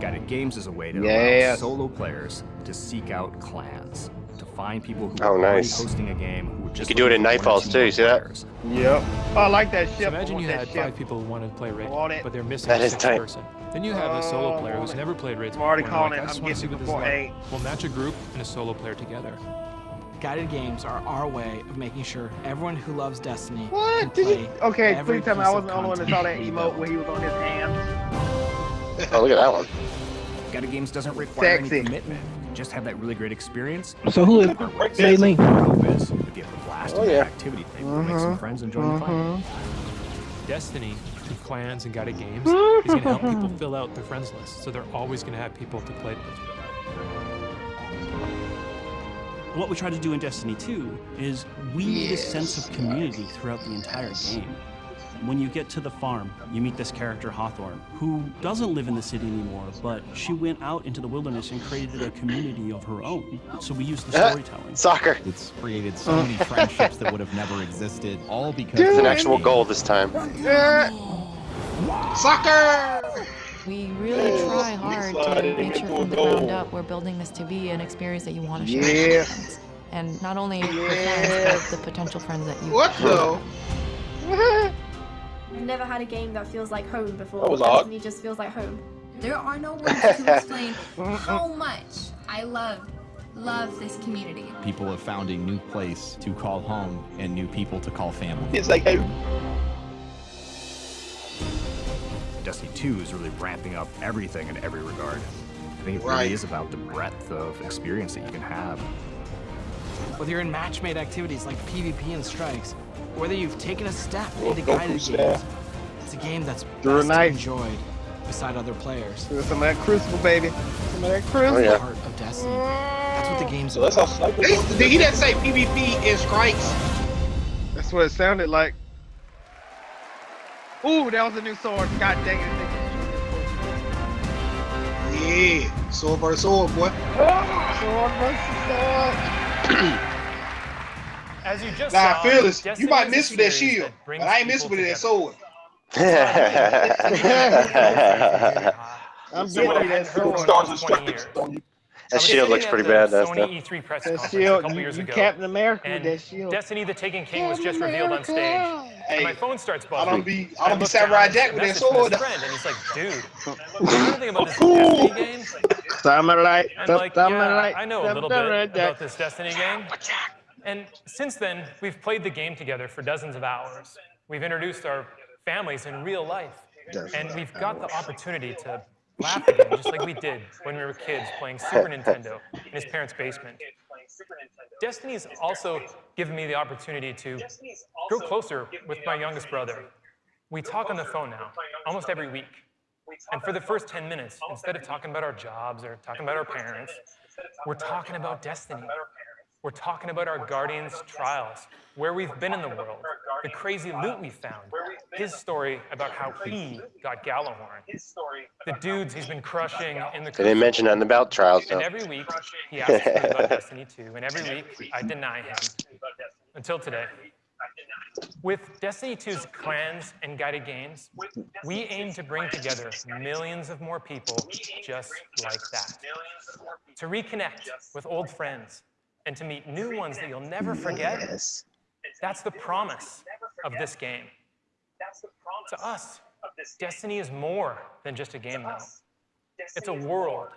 Guided Games is a way to
Yes.
allow solo players to seek out clans, to find people who
Oh,
are
nice.
hosting a game who are
You
just
can do it in
looking for
Nightfalls too. You see that?
players.
Yep. Oh, I like that
So
ship. I
imagine you had
ship.
five people who wanted to play Raid, but they're missing
That
a
is
sixth
tight.
person. Then you have a solo
Oh,
player who's
it.
never played Raids
I'm already
before,
calling
they're
it.
I just
I'm
want to see
getting
what this is
eight.
like. We'll match a group and a solo player together.
Guided games are our way of making sure everyone who loves Destiny can
What? Did
play
you? Okay, please tell me I wasn't the only one that saw that emote
build.
where he was on his hands.
Oh, look at that one.
Guided Games doesn't require
Sexy.
any commitment. Just have that really great experience.
So who is
No matter what
Bailey?
scope is, If you have a blast
Oh, yeah.
that activity, maybe we'll make some
Mhm.
friends and join the fun.
Destiny, through clans and guided games, is going to help people fill out their friends list, so they're always going to have people to play with.
What we try to do in Destiny 2 is we weave a sense of community throughout the entire game. When you get to the farm, you meet this character, Hawthorne, who doesn't live in the city anymore, but she went out into the wilderness and created a community of her own. So we use the ah, storytelling.
Soccer.
It's created so many friendships that would have never existed, all because
It's
of
an actual goal this time.
Soccer!
We really try hard to make sure from the ground up we're building this to be an experience that you want to share with your friends. And not only your friends, but the potential friends that you
What the?
I've never had a game that feels like home before.
That was
just feels like home.
There are no words to explain how much I love, love this community.
People have found a new place to call home and new people to call family.
It's like, hey,
Destiny 2 is really ramping up everything in every regard. I think it really
Right.
is about the breadth of experience that you can have.
Whether you're in match-made activities like PvP and strikes, or whether you've taken a step into
Goku
guided
style.
games, it's a game that's
Drew a
best
knife.
enjoyed beside other players.
Do some of that crucible, baby. Some of that
Oh,
crucible.
yeah.
Heart of Destiny. That's what the game's
so that's how
about.
Sniper
They,
goes.
did he didn't say PvP and strikes?
That's what it sounded like. Ooh, that was a new sword. God dang it.
Yeah, sword versus sword, boy. Ah!
Sword versus sword.
As you just
Nah,
saw,
fearless. You might miss with that shield,
that
but I ain't miss with that sword.
I'm
Someone
getting
that
that
hadn't heard
sword.
Stars and stripes on you.
That
I
shield looks pretty bad, doesn't
Sony
it?
E3 press
That
conference a
shield,
couple
you,
years
you
ago.
Captain America with
and
that shield.
Destiny: The Taken King was just revealed on stage.
America.
And my phone starts buzzing.
I
buzzing.
don't be,
And
I don't be
look
Samurai Jack with that
message
sword.
friend, and he's like, "Dude, you know anything about this Destiny game?"
Samurai.
And like, yeah, I know a little bit about this Destiny game. And since then, we've played the game together for dozens of hours. We've introduced our families in real life. And we've got the opportunity to laugh again, just like we did when we were kids playing Super Nintendo in his parents' basement. Destiny's also given me the opportunity to grow closer with my youngest brother. We talk on the phone now, almost every week. And for the first 10 minutes, instead of talking about our jobs or talking about our parents, we're talking about Destiny. We're talking about our Guardian's trials, where we've been in the world, the crazy loot we found, his story about how he got Gjallarhorn, the dudes he's been crushing in the
They didn't mention nothing about trials,
and every week he asks me about Destiny 2, and every week I deny him. Until today. With Destiny 2's clans and guided games, we aim to bring together millions of more people just like that. To reconnect with old friends and to meet new ones that you'll never forget. yes. That's the promise of this game. To us, Destiny is more than just a game now. It's a world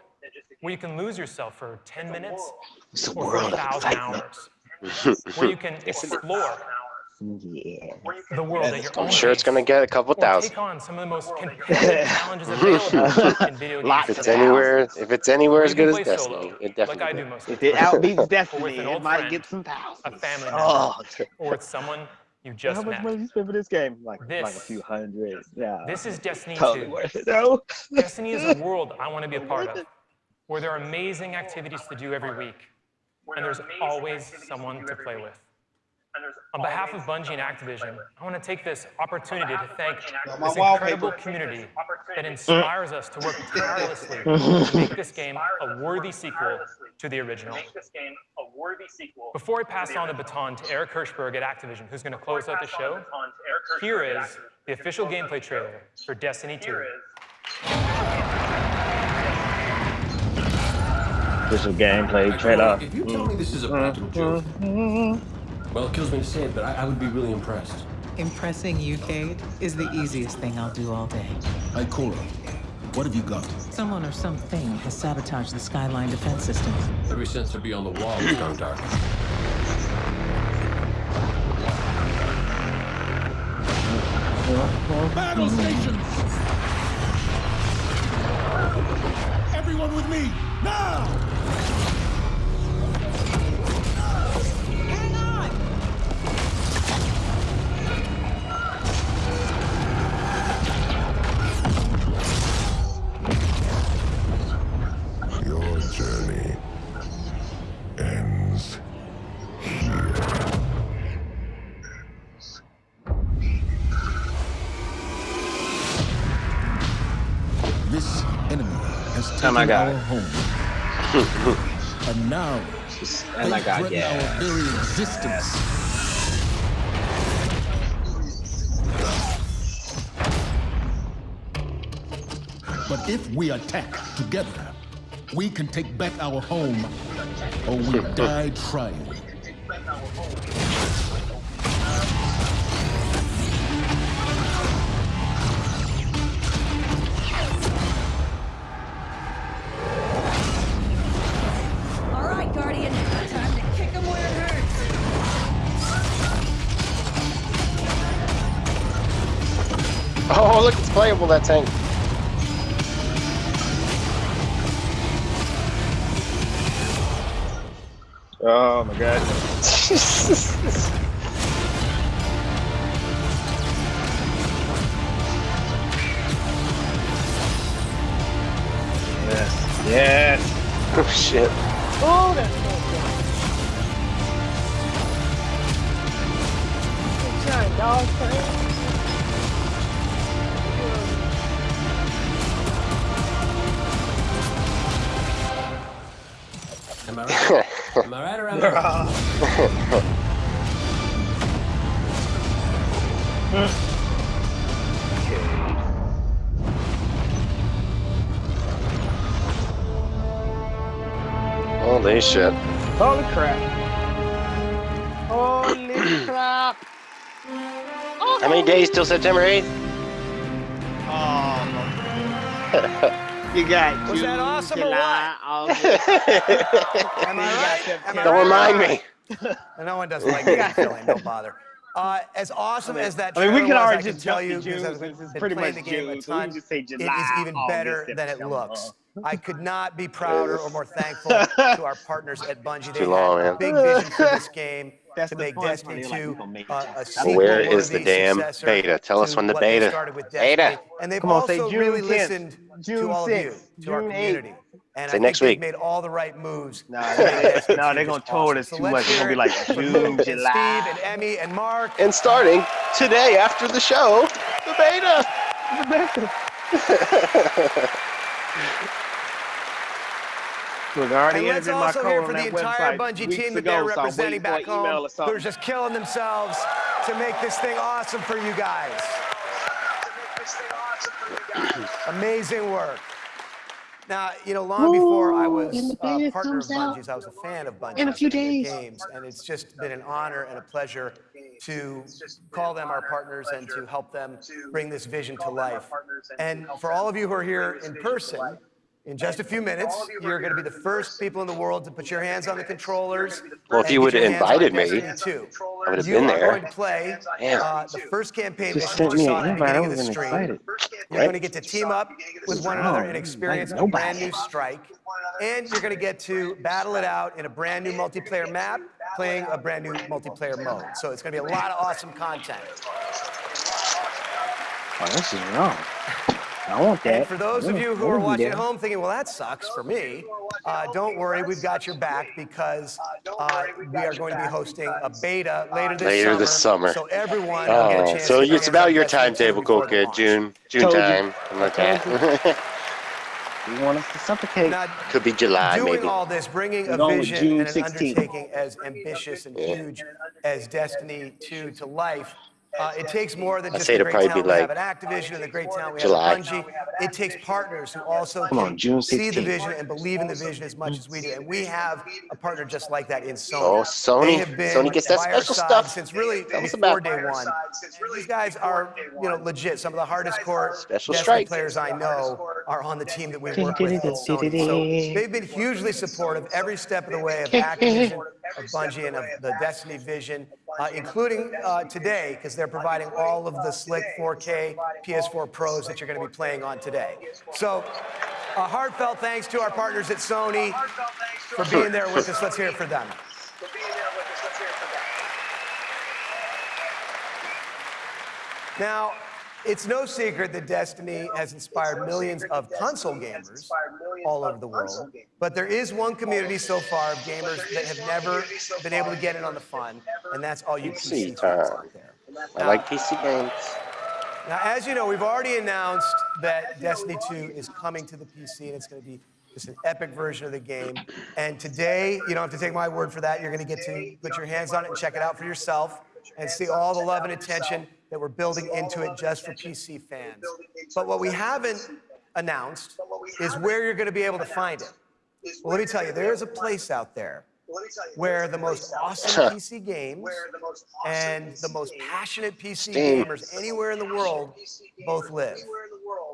where you can lose yourself for 10 minutes
It's a
or
world
a thousand hours, where you can explore
Yeah.
the world at your own
I'm sure it's gonna get a couple thousand.
take on some of the most competitive challenges available in video games
If it's anywhere, if it's anywhere as good as Destiny,
solo,
it
like I
definitely.
do most
If it
time.
outbeats Destiny, it
old
might get some
a
thousands.
family member,
Oh,
or with someone you just how
much
met.
money you spend for this game? Like, like a few hundred. Yeah.
This is Destiny
totally
2.
worth it though.
Destiny is a world I want to be a part of, where there are amazing activities to do every week, and there's always someone to play with. On behalf of Bungie and Activision, I want to take this opportunity to thank this incredible community that inspires us to work tirelessly to make this game a worthy sequel to the original. Before I pass on the baton to Eric Hirshberg at Activision, who's going to close out the show, here is the official gameplay trailer for Destiny 2.
Official gameplay trailer.
If you tell me this is a practical joke, well, it kills me to say it, but I, I would be really impressed.
Impressing you, Cayde, is the easiest thing I'll do all day.
Hey, Cora, what have you got?
Someone or something has sabotaged the Skyline defense system.
Every sensor beyond the wall has gone dark.
Battle stations! Everyone with me, now!
My God.
home. and now,
my
they threaten
yeah.
our very existence. But if we attack together, we can take back our home, or we die trying.
Oh, look, it's playable, that tank.
Oh my god. yes. Yes.
Oh, shit.
Oh, that's so good. Giant dog
Am I right or am I wrong?
Holy shit.
Holy crap. Holy crap.
How many days till September 8th?
Oh. You got
Was that
June,
awesome or
July, August.
Am I right? Am I
Don't
right?
remind me.
No one doesn't like getting filling. Don't bother. Uh, as awesome
I mean-
as that
I mean, we
trailer
can
was,
already just
tell you
to June
because I've
since it's
been
pretty much
the game a
June, so we
ton.
can just say
it is
July,
even
August,
better than it looks. I could not be prouder or more thankful to our partners at Bungie. They
Too long,
had a
man.
big vision for this game
That's
to
the
make
fun part.
Destiny
They're like,
2
we gonna make it.
uh, a
That's
sequel
Where is the damn beta? Tell us when the beta.
started with
Beta.
And they've
Come on, say
also
June
really
10th,
listened
June
to all of you,
6th,
to our
community. 8th.
Community. And
Say
I
next
think
week.
they've made all the right moves.
Nah,
to
they,
Destiny
no,
2
they're gonna
just
told
awesome.
us
So
too
let's
much. It's gonna be like
it
June,
Luke and
July.
Steve and Emmy and Mark.
And starting today after the show, the beta.
Look, I already
And let's
entered my
also hear for the entire
website
Bungie team that they're representing back home
or something.
who are just killing themselves to make this thing awesome for you guys. Amazing work. Now, you know, long before I was a uh,
beta
partner of
comes out
Bungie's, I was a fan of Bungie.
in a few days.
Games, and it's just been an honor and a pleasure to call them our partners and to help them bring this vision to life. And for all of you who are here in person, in just a few minutes, you're going to be the first people in the world to put your hands on the controllers.
Well, if you would have invited me,
Destiny 2.
I would have
You
been
are
there.
going to play
Damn.
uh, the first campaign
Just
mission
sent
you
me
saw
an
at the
invite. I
beginning of the
wasn't
stream.
excited.
You're going to get to team up with one another and
Oh,
experience a brand new strike. And you're going to get to battle it out in a brand new multiplayer map, playing a brand new multiplayer mode. So it's going to be a lot of awesome content.
Oh, this is wrong. I want that.
And for those of you who are watching at home thinking, well, that sucks for me, uh, don't worry, we've got your back because uh, we are going to be hosting a beta later this
Later
summer.
this summer.
So everyone will get a
Oh,
chance
so
to
it's about your timetable,
before
cool kid. June, June
Told you.
time, something like that.
You want us to suffocate?
Now,
Could be July,
doing
maybe.
all this, bringing a
going
vision
June
and an
16th.
undertaking as ambitious and
Yeah.
huge as Destiny 2 to life, uh, it takes more than
I'd
just
say
the
it'd
great
probably
talent
be
we have
like
at Activision and the great talent we
July.
have at Bungie. It takes partners who also
Come on,
can
June
see the
16th.
vision and believe in the vision as much as we do. And we have a partner just like that in Sony.
Oh, Sony.
They have been
Sony gets that
by our
special
side
stuff.
since really
Tell us
before
about
day one. These guys are, you know, legit. Some of the hardest core
Special
Destiny
strike.
players I know are on the team that we work with at Sony. So they've been hugely supportive every step of the way of Activision, of Bungie, and of the Destiny vision. uh, including uh, today, because they're providing all of the slick 4K PS4 Pros that you're going to be playing on today. So, a heartfelt thanks to our partners at Sony for being there with us. Let's hear it for them. for being there with us. Let's hear it for them. Now, it's no secret that Destiny has inspired millions of console gamers all over the world, but there is one community so far of gamers that have never been able to get in on the fun, and that's all you fans out there.
I like PC games.
Now, as you know, we've already announced that Destiny 2 is coming to the PC, and it's going to be just an epic version of the game. And today, you don't have to take my word for that. You're going to get to put your hands on it and check it out for yourself and see all the love and attention that we're building into it just for PC fans. But what we haven't announced is where you're going to be able to find it. Well, let me tell you, there is a place out there where the most awesome PC games and the most passionate PC gamers anywhere in the world both live.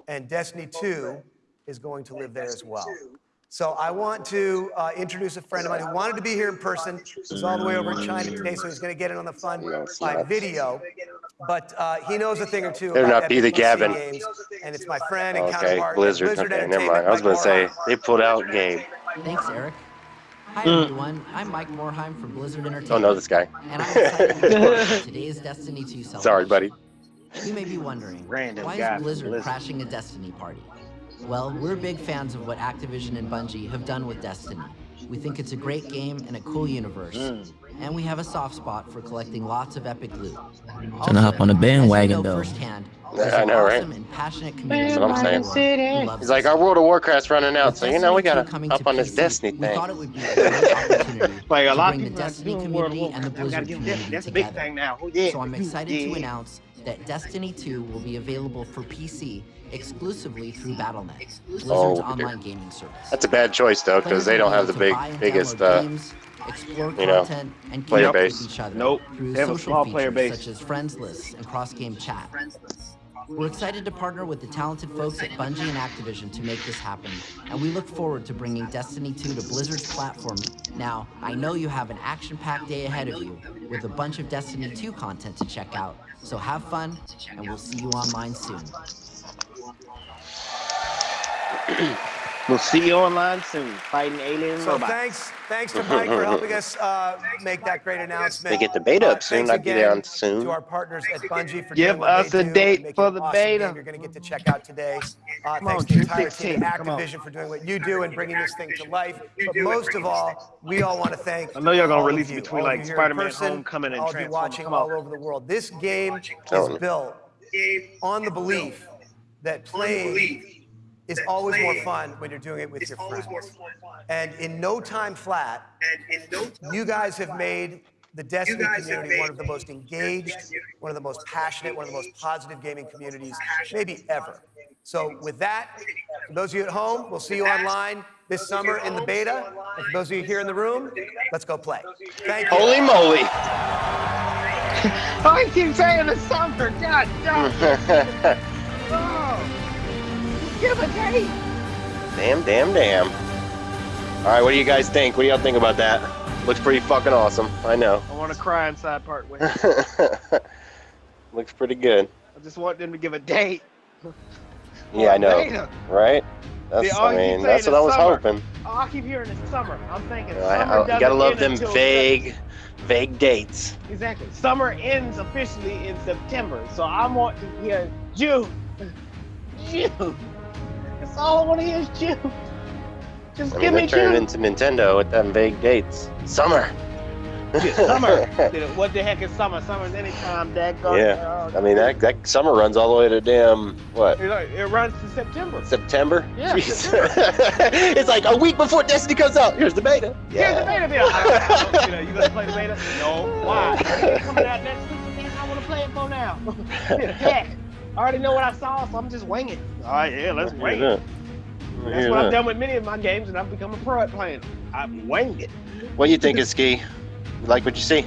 And Destiny 2 is going to live there as well. So I want to uh, introduce a friend of mine who wanted to be here in person. He's all the way over in China today, so he's going to get in on the fun by video. But uh, he knows a thing or two
Better
about
not be the Gavin.
games, and it's my friend and
Okay, Blizzard.
Blizzard
Okay, never mind. I was gonna say they pulled out game.
Thanks, Eric. Hi,
Mm.
everyone. I'm Mike Morhaime from Blizzard Entertainment.
Don't know this guy.
And I'm to today's Destiny 2 celebration.
Sorry, buddy.
You may be wondering,
Random
why is Blizzard
Blizzard.
crashing a Destiny party? Well, we're big fans of what Activision and Bungie have done with Destiny. We think it's a great game and a cool universe. And we have a soft spot for collecting lots of epic loot.
Gonna hop on the bandwagon,
know
though.
firsthand,
Yeah, I
an
know, right?
awesome and passionate community
That's what I'm saying.
world who loves
He's like, our World of Warcraft's running out, so you know we gotta
2 coming
hop
to
on this
PC,
Destiny
we
thing.
thought it would be a great opportunity
Like a lot of
bring the
people are
Destiny
World of
community and the Blizzard
gotta give them-
community
that's a big
together.
thing now. Oh, yeah.
So I'm excited to announce that Destiny 2 will be available for PC exclusively through Battle.net, Blizzard's
Oh,
online gaming service.
That's a bad choice though, because they don't have the big, biggest, uh,
explore
you know,
content and
player
connect
base.
with each other
Nope.
through
They have a
social
small
features
player base.
such as friends lists and cross-game chat. We're excited to partner with the talented folks at Bungie and Activision to make this happen, and we look forward to bringing Destiny 2 to Blizzard's platform. Now, I know you have an action-packed day ahead of you with a bunch of Destiny 2 content to check out, so have fun, and we'll see you online soon.
We'll see you online soon, fighting alien
So
robots.
thanks, thanks to Mike for helping us uh, make that great announcement.
They get the beta
Uh,
up soon,
thanks
not get
again
down soon.
To our partners at Bungie for
Give
doing what
us
they
a date for the
awesome
beta.
Game you're going to get to check out today. Uh,
Come
thanks
on,
to the
June
entire team
16,
at. Activision for doing what you do and bringing this thing to life. But most of all, we all want to thank
I know y'all gonna
all of
release
you,
between, like,
you here in
Spider-Man Homecoming and
all of you
Transformers.
watching
Come on.
all over the world. This game is built on the belief that playing is always more fun when you're doing it with your friends. And in no time flat, you guys have made the Destiny community one of the most engaged, one of the most passionate, one of the most positive gaming communities maybe ever. So with that, for those of you at home, we'll see you online this summer in the beta. And for those of you here in the room, let's go play. Thank you.
Holy moly!
I keep saying the summer. God, God. Give a date.
damn, damn, damn. All right, what do you guys think? What do y'all think about that? Looks pretty fucking awesome. I know.
I want to cry inside part way.
Looks pretty good.
I just want them to give a date.
Yeah, I know.
Beta.
Right? That's,
See,
I mean, that's what
is
I was
summer.
hoping.
Oh, I keep hearing it's summer. I'm thinking
You, know, I- I- you gotta love them
until
vague, vague dates.
Exactly. Summer ends officially in September, so I want to hear June. June. That's all I want to hear is June. Just
I
give
mean,
me
they're turning
June.
into Nintendo with them vague dates. Summer.
Yeah, summer. what the heck is summer? Summer's anytime, daggone.
Yeah. I mean, that, that summer runs all the way to damn, what,
It, it runs to September.
September?
Yeah,
Jeez. it's like a week before Destiny comes out. Here's the beta. Yeah.
Here's the beta bill. You know, you gonna play the beta? No. Why? It's coming out next week. Man, I want to play it for now. Heck, I already know what I saw, so I'm just winging. All right, yeah, let's wing it. That's
Hear
what I've done with many of my games, and I've become a pro at playing. them. I've winged it.
What do you think of Ski? You like what you see?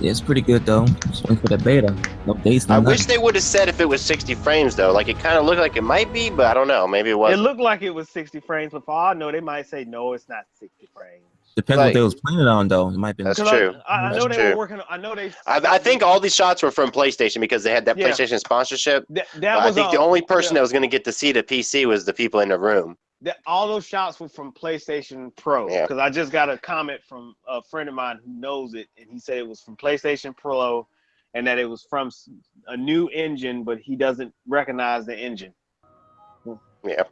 Yeah, it's pretty good though. Just waiting for the beta. No dates, no
I
nothing.
wish they would have said if it was 60 frames though. Like it kind of looked like it might be, but I don't know. Maybe it
It
wasn't.
looked like it was 60 frames, but for all I know, they might say no, it's not 60 frames.
Depends
Like-
what they was planning on though. It might be.
That's
'Cause
true.
I, I, I know
That's
they
true.
were working. I know they.
I, I think all these shots were from PlayStation because they had that
Yeah.
PlayStation sponsorship.
that,
But
that
I
was
think the
uh,
only person
yeah.
that was going to get to see the PC was the people in the room.
that all those shots were from PlayStation Pro
Yeah.
because I just got a comment from a friend of mine who knows it, and he said it was from PlayStation Pro, and that it was from a new engine, but he doesn't recognize the engine.
Yeah,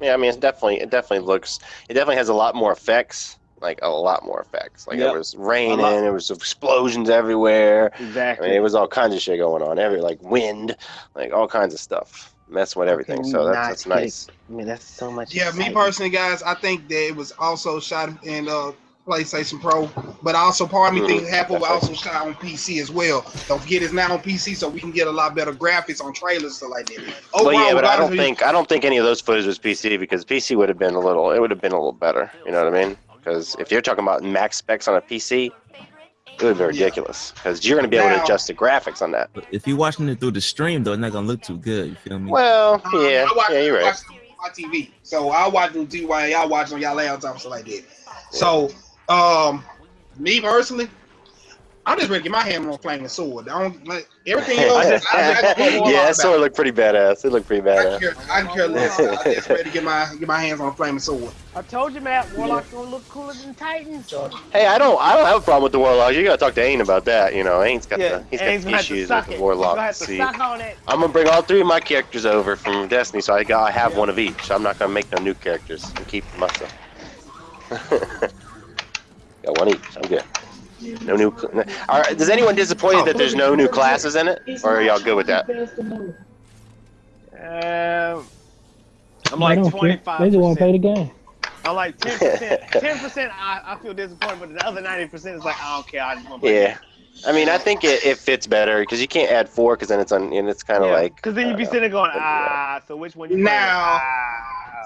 yeah. I mean, it's definitely it definitely looks it definitely has a lot more effects, like a lot more effects. Like
Yep.
there was raining, it was explosions everywhere.
Exactly.
I mean, it was all kinds of shit going on. Every like wind, like all kinds of stuff, messing with everything. So that's that's nice.
I mean, that's so much.
Yeah, me personally, guys, I think that it was also shot in uh, PlayStation Pro, but also part of me
Mhm.
thinks Apple was also shot on PC as well. Don't forget it's now on PC, so we can get a lot better graphics on trailers stuff like that.
well, yeah, but I don't think I don't think any of those footage was PC because PC would have been a little it would have been a little better. You know what I mean? Because if you're talking about max specs on a PC, it would be ridiculous because you're going to be able to adjust the graphics on that.
But if you're watching it through the stream though, it's not gonna look too good. You feel me?
Well,
Um,
yeah,
I watch,
yeah, you're
I
right.
watch on my TV, so I watch it on TV while y'all watch on y'all laptop and stuff like that. So, um, me personally, I'm just ready to get my hand on a flaming sword. I don't like everything else. I, just, I, just go more
yeah, that sword looked pretty badass. It looked pretty
I
badass.
care, I care less. I'm just ready to get my get my hands on a flaming sword.
I told you, Matt. Warlock's gonna look cooler than Titans.
Hey, I don't, I don't have a problem with the warlock. You gotta talk to Ain about that. You know, Ain's got
Yeah,
the, he's
Aang's
got
gonna have to
issues with the warlock.
Gonna
See,
on.
I'm gonna bring all three of my characters over from Destiny, so I got, I have one of each. I'm not gonna make no new characters and keep myself. got one each. I'm good. No new. cl- All right, does anyone disappointed that there's no new classes in it, or are y'all good with that?
Um, I'm like
don't care.
25.
They just want to play the game.
I'm like 10 percent. 10 percent. I, I feel disappointed, but the other 90 percent is like I don't care. I just want to play.
Yeah. I mean, I think it, it fits better because you can't add four because then it's on and it's kind of like.
Because then you'd be
uh,
sitting there going, ah. So which one you
Now,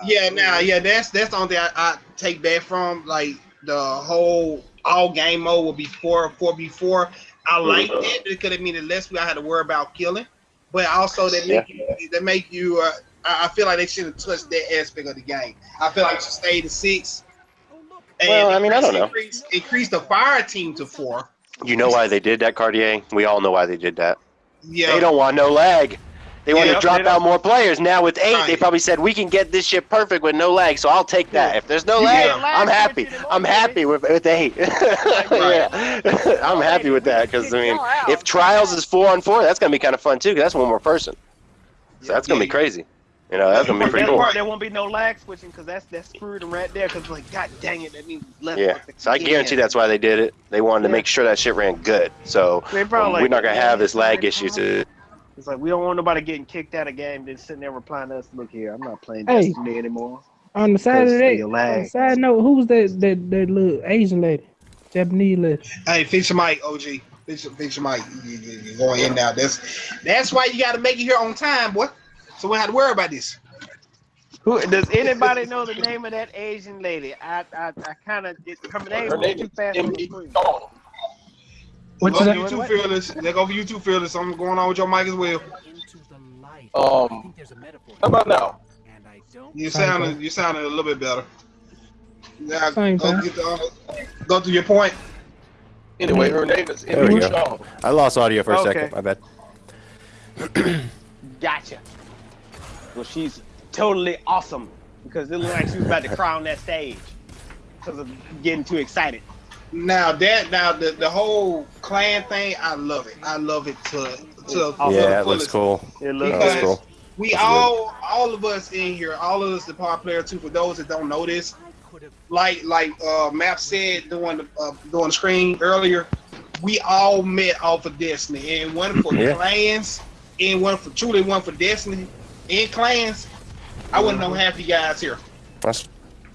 playing?
yeah, now, yeah, that's that's the only thing I, I take back from like the whole all game mode will be four four four. I like
Mhm.
that because it means that less we I had to worry about killing, but also that
Yeah.
make you that make you. Uh, I feel like they should have touched that aspect of the game. I feel like should stay to six.
Well, I mean, I don't know.
Increase, increase the fire team to four.
You know why they did that, Cartier? We all know why they did that.
Yeah.
They don't want no lag. They want
Yeah,
to drop out more players. Now with eight, they probably said we can get this shit perfect with no lag. So I'll take that. If there's no lag,
Yeah.
I'm happy. I'm happy with, with eight. yeah. I'm happy with that because I mean, if trials is four on four, that's gonna be kind of fun too. Cause that's one more person. So that's gonna be crazy. You know, that's gonna be pretty cool.
part, there won't be no lag switching because that's that's screwed them right there. Because like, god dang it, that means left.
Yeah. So I guarantee that's why they did it. They wanted to make sure that shit ran good. So um, we're not gonna have this lag issue. So
It's like we don't want nobody getting kicked out of game. Then sitting there replying to us, look here, I'm not playing
Hey.
Destiny anymore.
On the side of
Because
that,
of your
on the side note, who was that that that little Asian lady, Japanese lady?
Hey, fix your mic, OG. Fix your, fix your mic. You, you, you're going in now. That's that's why you got to make it here on time, boy. So we don't have to worry about this.
Who does anybody know the name of that Asian lady? I I, I kind of her name
Her name
too
is
fast on the
Emily
screen.
Let's
What's
go
that?
you two fearless. Let's go for you two fearless. Something going on with your mic as well.
Um, how about now?
You sounded you sounded a little bit better. Yeah,
Same
go, get the, uh, go to your point.
Anyway, her name is
There we
Emily
go. I lost audio for a
Okay.
second. I bet.
Gotcha. Well, she's totally awesome because it looked like she was about to cry on that stage because of getting too excited.
Now that now the, the whole clan thing, I love it. I love it to to
Yeah,
the
that looks cool.
It looks
Because
cool.
we
That's
all all of us in here, all of us the power player too. For those that don't know this, like like uh Map said during the uh, during the screen earlier, we all met off of Destiny, and one for
Yeah.
clans, and one for truly one for Destiny, and clans. I wouldn't know half you guys here.
That's,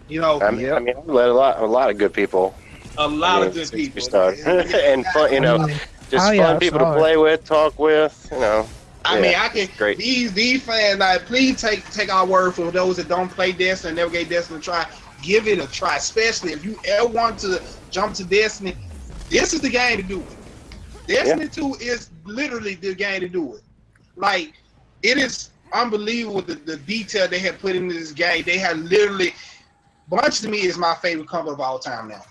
You know,
I mean, I mean, I've met a lot, a lot of good people.
A lot
I
of good people.
started. and fun, you know, oh, just
Oh, yeah,
fun
I
people to play with, talk with. You know.
I
Yeah,
mean, I can
it's great.
these these fans. Like, please take take our word for those that don't play Destiny and never gave Destiny a try. Give it a try, especially if you ever want to jump to Destiny. This is the game to do it. Destiny Two is literally the game to do it. Like, it is unbelievable the, the detail they have put into this game. They have literally. Bungie to me is my favorite company of all time now.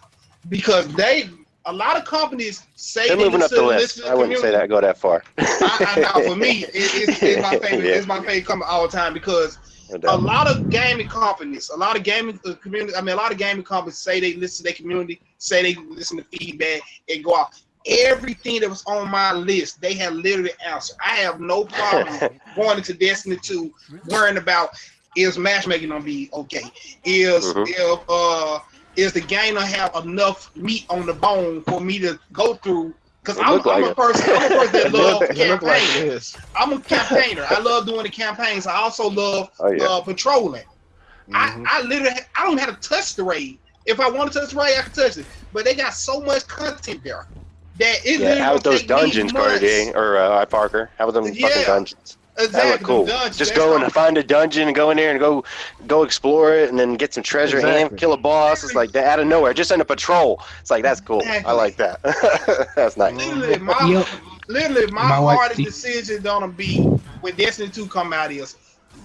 Because they a lot of companies say
They're moving up
listen,
the list.
to the
I wouldn't say that go that far.
I, I for me, it, it's, it's my favorite.
Yeah.
It's my favorite company all the time because a lot of gaming companies, a lot of gaming uh, community. I mean, a lot of gaming companies say they listen to their community, say they listen to feedback, and go out. Everything that was on my list, they have literally answered. I have no problem going into Destiny 2, worrying about is matchmaking gonna be okay? Is
Mhm.
if uh is the game gonna have enough meat on the bone for me to go through? Because I'm,
look
I'm a person, I'm a person that
It
love
look, like it
campaign.
is.
I'm a campaigner. I love doing the campaigns. I also love
Oh, yeah.
uh, patrolling.
Mhm.
I, I literally I don't have to touch the raid. If I want to touch the raid, I can touch it. But they got so much content there that it
Yeah,
literally
how about those dungeons, Carter. Or uh, Parker? How about them
Yeah.
fucking dungeons? That
Exactly.
look cool. Just go and find a dungeon and go in there and go go explore it and then get some treasure and kill a boss. It's like that out of nowhere, just in a patrol. It's like that's cool. I like that. that's nice.
Literally, my
Yep.
literally my,
My
hardest
see-
decision gonna be when Destiny 2 come out is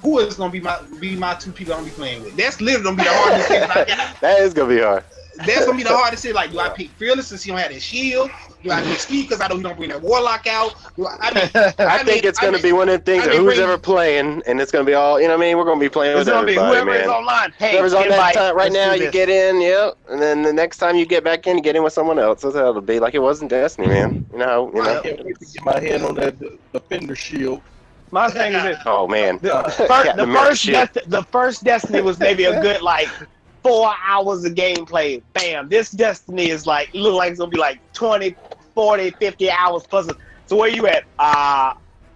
who is gonna be my be my two people I'm gonna be playing with. That's literally gonna be the hardest decision I got.
that is gonna be hard.
That's gonna be the hardest thing. Like, do I pick Fearless since he don't have that shield? Do I pick Speed because I know he don't bring that Warlock out? Do I, I mean,
I,
I
think
mean-
it's gonna
mean-
be one of the things
I mean,
who's
bring-
ever playing, and it's gonna be all you know. what I mean, we're gonna be playing
It's
with
gonna be
everybody,
whoever is
man.
online. Hey,
Whoever's on that time right
let's
now, you get in, yep, and then the next time you get back in, you get in with someone else. That's how it'll be. Like it wasn't Destiny, man. You know, you know.
can't wait to get my hand on that defender shield.
My thing is this.
Oh man,
The,
Captain
first, the
America
first. Desti- the first Destiny was maybe a good like four hours of gameplay. Bam. This Destiny is like look like it's gonna be like 20, 40, 50 hours plus. So where you at? Uh,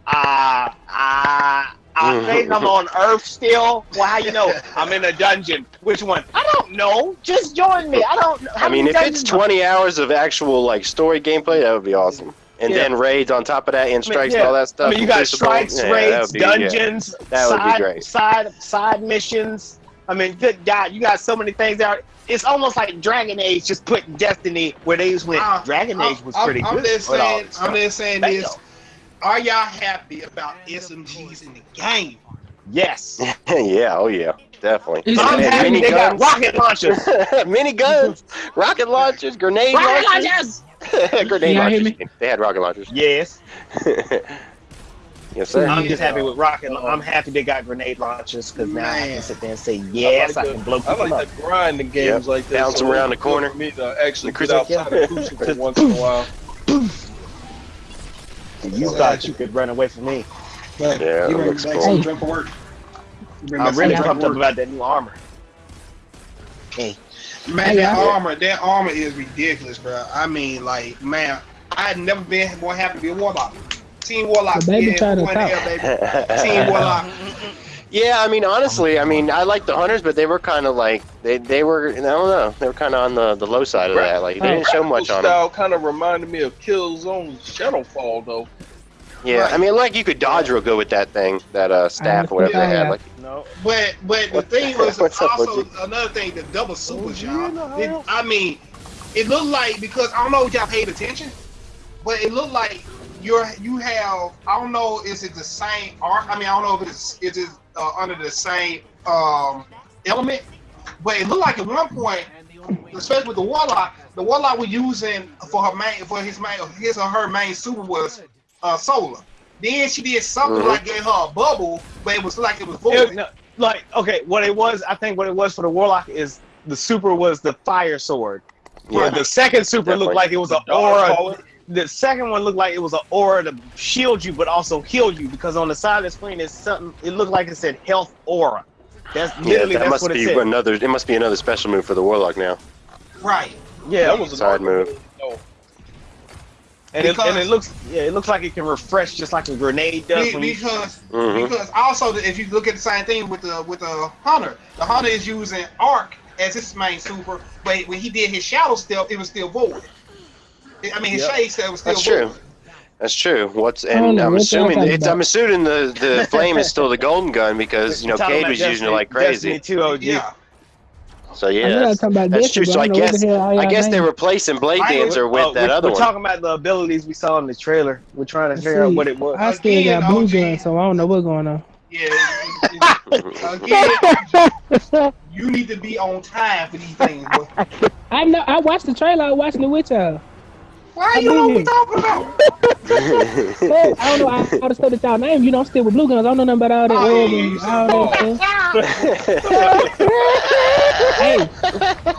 uh, uh, I think I'm on Earth still. Well, how you know? I'm in a dungeon. Which one? I don't know. Just join me. I don't. know.
I mean, if it's
dungeons-
20 hours of actual like story gameplay, that would be awesome. And
Yeah.
then raids on top of that, and
I mean,
strikes
yeah.
and all that stuff.
I mean, you got strikes,
Yeah,
raids,
would be-
dungeons, side, side side missions. I mean, good God, you got so many things out. It's almost like Dragon Age just put Destiny where they just went.
Uh,
Dragon Age was
I'm-
pretty
I'm
good.
just saying, I'm just saying
Bam.
this. Are y'all happy about SMGs in the game?
Yes.
yeah, oh yeah, definitely.
I'm happy
mini
they got rocket launchers.
mini guns, rocket launchers, grenade
rocket
launchers.
launchers.
grenade
Y'all hear
launchers.
me?
They had rocket launchers.
Yes.
Yes, sir.
I'm just happy with rocket. I'm happy they got grenade launchers because now I can sit there and say yes, I,
I like,
can blow
the, I
people
like
up.
the grind in games
Yep.
like that.
Bounce
so
around the corner.
good For me to actually
The
get outside
cruiser-
of crucible once in a while.
You thought you could run away from me.
But
Yeah,
you
it
bring
looks
back
cool.
some drink work. You
I'm really
some
pumped up about that new armor. Hey,
Man,
Hey,
that
yeah.
armor, that armor is ridiculous, bro. I mean, like, man, I had never been more happy to be a warlock. Team Warlock,
The baby
yeah,
tried to talk.
hell, baby. Team Warlock.
Yeah, I mean, honestly, I mean, I like the hunters, but they were kind of like they they were I don't know, they were kind of on the the low side of that. Like they didn't show much on them.
style kind of reminded me of Killzone Shadowfall, though.
Yeah, I mean, like you could dodge real good with that thing, that uh staff or whatever they had. Like,
no.
But but the thing was
What's
also
OG?
another thing, the double supers, y'all. It, I mean, it looked like because I don't know if y'all paid attention, but it looked like you're you have I don't know is it the same art? I mean I don't know if it's is it uh, under the same um element, but it looked like at one point, especially with the warlock, the warlock was using for her main for his main his or her main super was uh solar. Then she did something
Mhm.
like gave her a bubble, but it was like it was
It-
void.
no, like okay, what it was, I think what it was for the warlock is the super was the fire sword.
Yeah.
Yeah. The second super
Definitely.
looked like it was an
Dog
aura. The second one looked like it was an aura to shield you, but also heal you because on the side of the screen is something. It looked like it said health aura. That's
yeah,
literally
that
that's
must
what it
be
said.
another. It must be another special move for the warlock now.
Right.
Yeah,
That was a
Side move.
No.
and it, and it looks yeah, it looks like it can refresh just like a grenade does.
Be-
when you-
because
mm-hmm.
because also the- if you look at the same thing with the with the hunter, the hunter is using arc as his main super, but when he did his shadow step, it was still void. I mean, his
Yep.
shade step was still
That's
void.
true. That's true. What's and
know
I'm assuming it's. I'm assuming the the flame is still the golden gun because you know
Talking
Cayde
about
was using it like crazy.
Destiny 2 OG.
Yeah.
So
I know
yeah, that's,
talking about
that's
Destiny,
true. So
I
I
don't know what
guess
the
I guess they're replacing Blade
I-
Dancer with
Oh,
that
we're,
other
we're
one.
talking about the abilities we saw in the trailer. We're trying to figure out what it was.
I still
Again,
got blue
OG.
gun, so I don't know what's going on.
Yeah. Again, you need to be on time for these things, bro.
I know. I watched the trailer. I watched watching it with y'all.
Why
I
you know what
been
we talking about?
Hey, I don't know all all the stuff that y'all name. You don't still with blue guns. I don't know nothing about all that.
Oh,
oil and
oh,
all that stuff. hey, hey,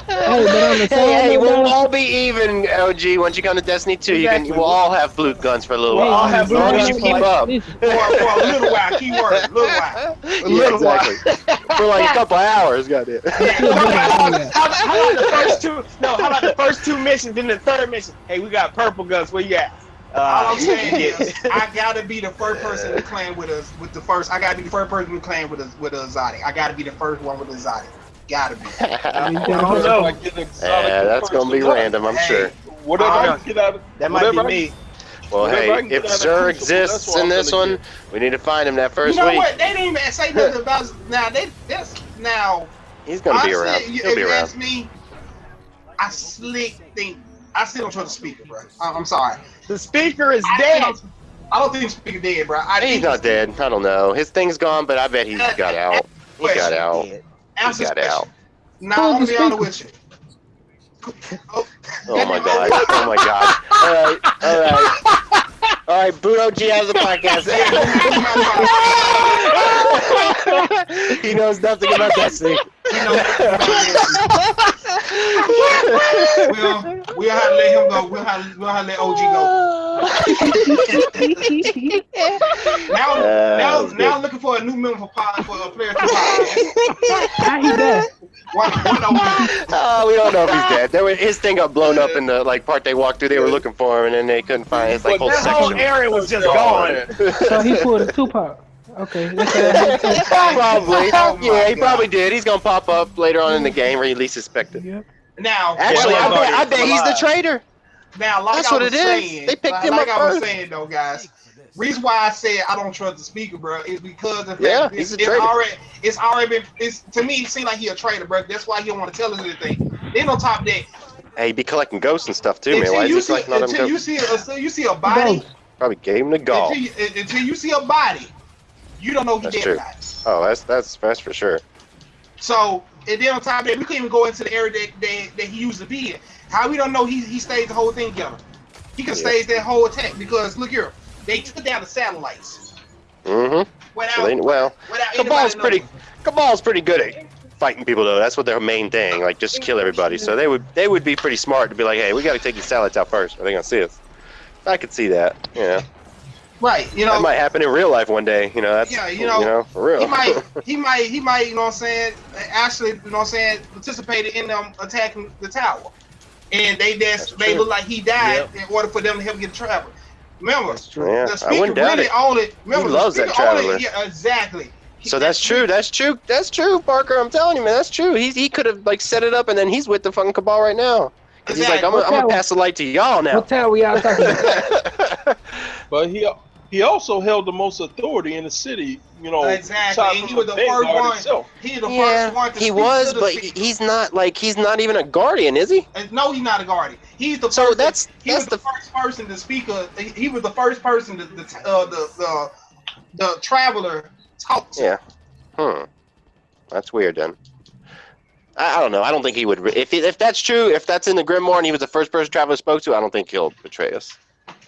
but on the
Hey,
side
hey,
note,
we'll
though,
all be even, OG. Once you come to Destiny 2, you can we'll all have blue guns for a little
Hey,
while.
all have
as
blue
long as
guns
you keep
for
up.
For, for a little while, keyword, little while.
Yeah, exactly. for like a couple hours, goddamn.
how, about, how about the first two? No, how about the first two missions? Then the third mission. Hey, we got purple guns. Where you at?
All
Uh,
I'm saying is, I gotta be the first person to the clan with us. With the first, I gotta be the first person to the clan with us with a exotic. I gotta be the first one with a exotic. Gotta be.
I
you
don't know I get exotic
Yeah, that's gonna be
first
random, I'm
Hey,
sure.
Whatever I get out of
that might be
I
me.
Well,
Whatever
hey, if
out of Xur
exists
that's
in this
gonna
one, we need to find him that first week.
You know
week.
what? They didn't even say nothing about now. They that's now.
He's gonna be around.
you-
He'll
if
be
you
around.
ask me, I slick think I still don't trust the speaker, bro. I- I'm sorry.
The speaker is
I
dead.
don't- I don't think the speaker dead, bro. I
He's not dead. I don't know. His thing's gone, but I bet he got out. He got out. He
Answer
got
this
out.
Now I'm
Who's the
gonna with you.
Oh my god. Oh my god. All right. All right. All right. Boot OG out of the podcast. he knows nothing about Destiny.
we'll we'll have to let him go. We'll have we'll have to let OG go. now
Uh,
now
that's
now
good.
looking for a new member for pod for a player to podcast.
how he dead?
One one OG.
Oh, we don't know if he's dead. There was, his thing got blown up in the like part they walked through. They were looking for him, and then they couldn't find his like whole
That whole area was just gone.
So he pulled a Tupac. Okay, that's how I had to-
probably.
Oh, oh
yeah, he
God.
probably did. He's gonna pop up later on in the game, where he least suspected.
Yep.
Now
Actually, I
Well,
bet, I bet he's the traitor.
Now, like
That's
I
what
was
it is.
saying,
They picked
like,
him
like
up
I was
first.
saying though, guys. Reason why I said I don't trust the speaker, bro, is because of the
Yeah,
it's,
he's a
it's
traitor.
already it's already been it's to me it seems like he a traitor, bro. That's why he don't want to tell us anything. Then on top of that,
Hey, he be collecting ghosts and stuff too, man.
until
Why
you
is he
see
collecting all them
until you see a, until you see a body,
Probably gave him the gall.
until you, until you see a body, you don't know he
That's
dead
true.
or not.
Oh, that's that's that's for sure.
So and then on top of that, we couldn't even go into the area that, that, that he used to be in. How we don't know he he staged the whole thing together? He could
Yeah.
stage that whole attack because look here, they took down the satellites.
Mm-hmm.
Without,
So they, well,
without
Cabal's pretty.
knowing.
Cabal's pretty good at fighting people though. That's what their main thing. Like just kill everybody. So they would they would be pretty smart to be like, hey, we got to take these satellites out first. Are they gonna see us? I could see that. Yeah,
Right, you know,
that might happen in real life one day. You know, that's
Yeah, you know,
for real.
he might, he might, he might, you know what I'm saying, actually, you know what I'm saying, participated in them attacking the tower. And they just, they
true.
look like he died in order for them to help get travel. Remember,
Yeah,
the
I
speaker
wouldn't doubt
really
it.
only, remember, the
loves that
speaker only-
traveler.
yeah, exactly.
So that's true. That's true. That's true, Parker. I'm telling you, man. That's true. He's he could have like set it up, and then he's with the fucking cabal right now. 'Cause he's like, I'm, gonna- pass the light to y'all now.
What town we all talking about?
But he he also held the most authority in the city. You know,
Exactly. And he was the first one.
itself.
He the
Yeah,
first one to
he
speak
was,
to the
but
speaker.
he's not like he's not even a guardian, is he?
And no, he's not a guardian. He's the
So
first.
that's-
he
that's
was the, first person to speak. Uh, he he was the first person to the uh, the, the the traveler talk to.
Yeah. Hmm. That's weird then. I, I don't know. I don't think he would. If if that's true, if that's in the Grimoire and he was the first person Traveler spoke to, I don't think he'll betray us.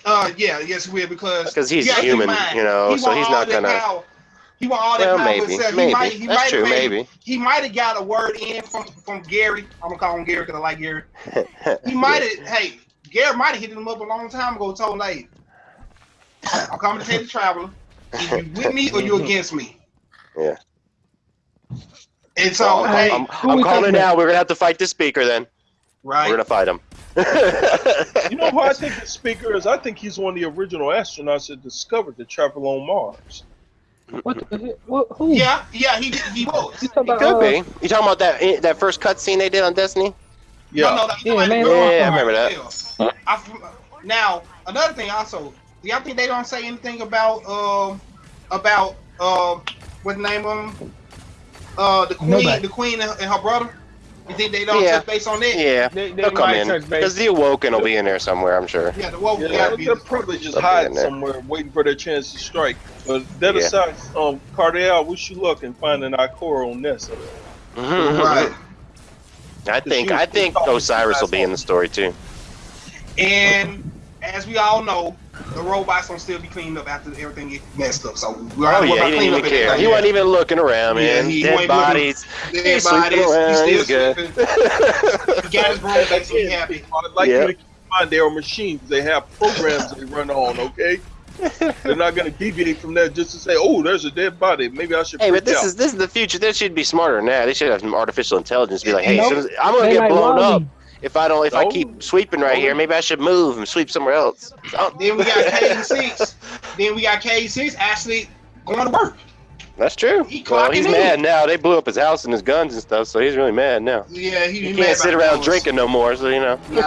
Uh, yeah, yes, we because
'Cause he's
you gotta
human,
mind,
you know,
he
so he's not gonna-
Power. He want all that
Well,
power
maybe, maybe.
He might, he
That's
might
true,
have made-
maybe.
He might have got a word in from from Gary. I'm gonna call him Gary because I like Gary. He might have. Hey, Gary might have hit him up a long time ago. Told him, "Hey, I'm coming to take the traveler. Either you with me or you against me."
Yeah.
And so,
I'm,
hey,
I'm, I'm calling now. We're gonna have to fight this speaker then.
Right.
We're gonna fight him.
You know who I think the speaker is? I think he's one of the original astronauts that discovered the travel on Mars.
What? The, what who?
Yeah, yeah, he he was.
Talking
He
about,
could
uh,
be. You talking about that that first cutscene they did on Destiny?
Yeah.
No, no, that's
Yeah,
somebody
man,
Yeah, I remember that.
still. I, now, another thing also, do y'all think they don't say anything about um about um what the name of them? Uh, the queen,
Nobody.
the queen and, and her brother. You think they don't
Yeah.
touch base on that?
Yeah,
They- they
they'll come
might
in
touch base.
because the Awoken will be in there somewhere. I'm sure.
Yeah, the woke
Yeah,
gotta be.
they're probably just
They'll
hiding somewhere, waiting for their chance to strike. But that
Yeah.
aside, um, Cardell, wish you luck in finding Ikora on Nessus.
Right.
I think I think Osiris will be in the story too.
And as we all know, the robots don't still be cleaned up after everything get messed up. So we
Oh yeah, he didn't even care. He wasn't even looking around,
Yeah,
man.
he
Dead
looking-
bodies.
Dead
He's
bodies.
around.
He's
He's good.
He got his room back, so he happy.
I'd like
Yeah.
you to keep in mind they are machines. They have programs they run on, okay? They're not going to deviate from that just to say, oh, there's a dead body. Maybe I should
Hey, but this
out.
is this is the future. They should be smarter than that. They should have some artificial intelligence. Be like, hey,
Nope.
as as, I'm gonna
They
get blown up if I don't if I keep sweeping right here. Maybe I should move and sweep somewhere else. Oh,
Then we got Cayde-6. then we got Cayde-6 actually going to work.
that's true.
He
Well, he's
clocking
mad now. They blew up his house and his guns and stuff, so he's really mad now.
Yeah, he,
He
he
can't
mad
sit around
those.
drinking no more. So you know.
Nah,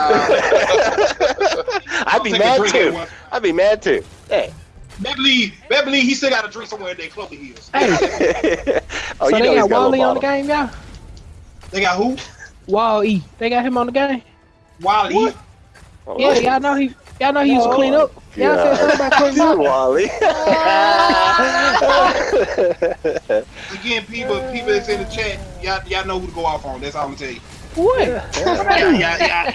I'd be mad too.
at.
I'd be mad too. Hey.
better believe, better believe he still got to drink somewhere in their Clover Hills.
Hey,
oh,
so
you
they
know he's
got
got a
Wally
little
on the
bottle.
game, y'all?
They got who?
Wall E. They got him on the game.
Wally.
Oh,
Yeah, y'all know he. Y'all know he used to clean up. Y'all
God.
said something about cleaning up.
Wally.
Again, people, people that's in the chat, y'all, y'all know who to go off on. That's all I'm gonna tell you.
What?
y'all, y'all, y'all,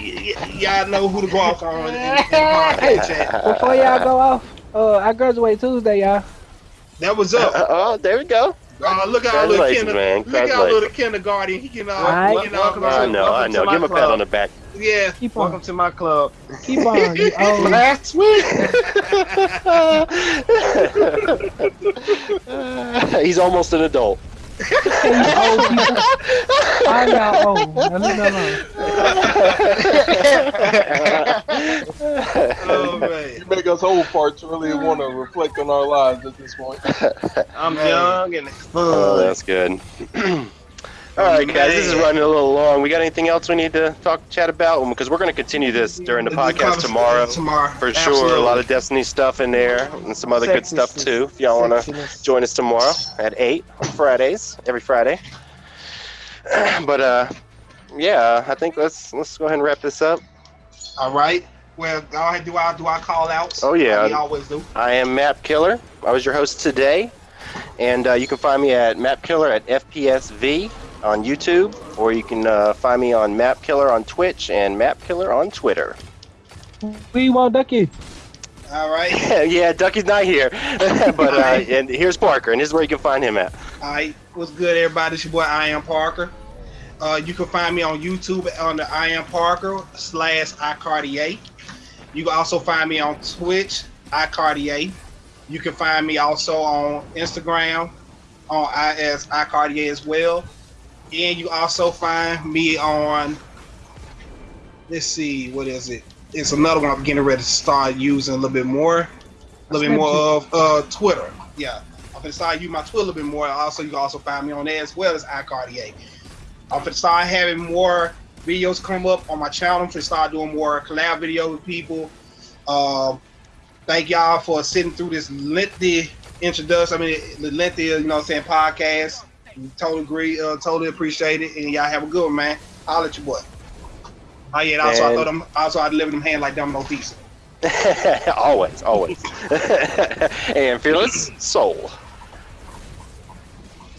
y'all know who to go off on in, in, in the chat.
Before y'all go off, uh, I graduate Tuesday, y'all.
That was up.
oh, there we go.
Uh, look at our little
Congratulations,
kinder,
man.
look at our little kindergarten. He can, uh,
Alright.
you know,
Welcome
I know, I know. Give him a pat on the back.
yeah.
Keep on.
Welcome to my club.
Keep on. You old.
Last week.
He's almost an adult.
You old people. Old. Now leave me alone.
Oh man.
You make us old parts really want to reflect on our lives at this point.
I'm young and
Oh,
fun.
that's good. All right, guys, this is running a little long. We got anything else we need to talk, chat about? Because we're going to continue this during the podcast tomorrow.
Tomorrow.
For sure, a lot of Destiny stuff in there and some other good stuff too. If y'all want to join us tomorrow at eight on Fridays, every Friday. But uh, yeah, I think let's let's go ahead and wrap this up.
All right. Well, go ahead. Do I do I call outs?
Oh, yeah.
Like we always do.
I am Map Killer. I was your host today, and uh, you can find me at Map Killer at FPSV on YouTube, or you can uh, find me on Map Killer on Twitch and Map Killer on Twitter.
We want Ducky.
All right.
yeah, Ducky's not here, but uh, and here's Parker, and this is where you can find him at.
All right, what's good, everybody? It's your boy I am Parker. Uh, you can find me on YouTube on the I am Parker slash iCartier. You can also find me on Twitch, iCartier. You can find me also on Instagram on I as iCartier as well. And you also find me on let's see, what is it? It's another one I'm getting ready to start using a little bit more. A little bit more of uh Twitter. Yeah. I'm gonna start using my Twitter a little bit more. Also, you can also find me on there as well as iCartier. I'm gonna start having more videos come up on my channel. I'm gonna start doing more collab videos with people. Um, thank y'all for sitting through this lengthy introduction. I mean, the lengthy, you know, what I'm saying podcast. Totally agree. Uh, totally appreciate it, and y'all have a good one, man. I'll let you boy. Oh yeah, and also I
And-
throw them. Also I deliver them hand like Domino Pizza.
always, always. and Fearless Soul.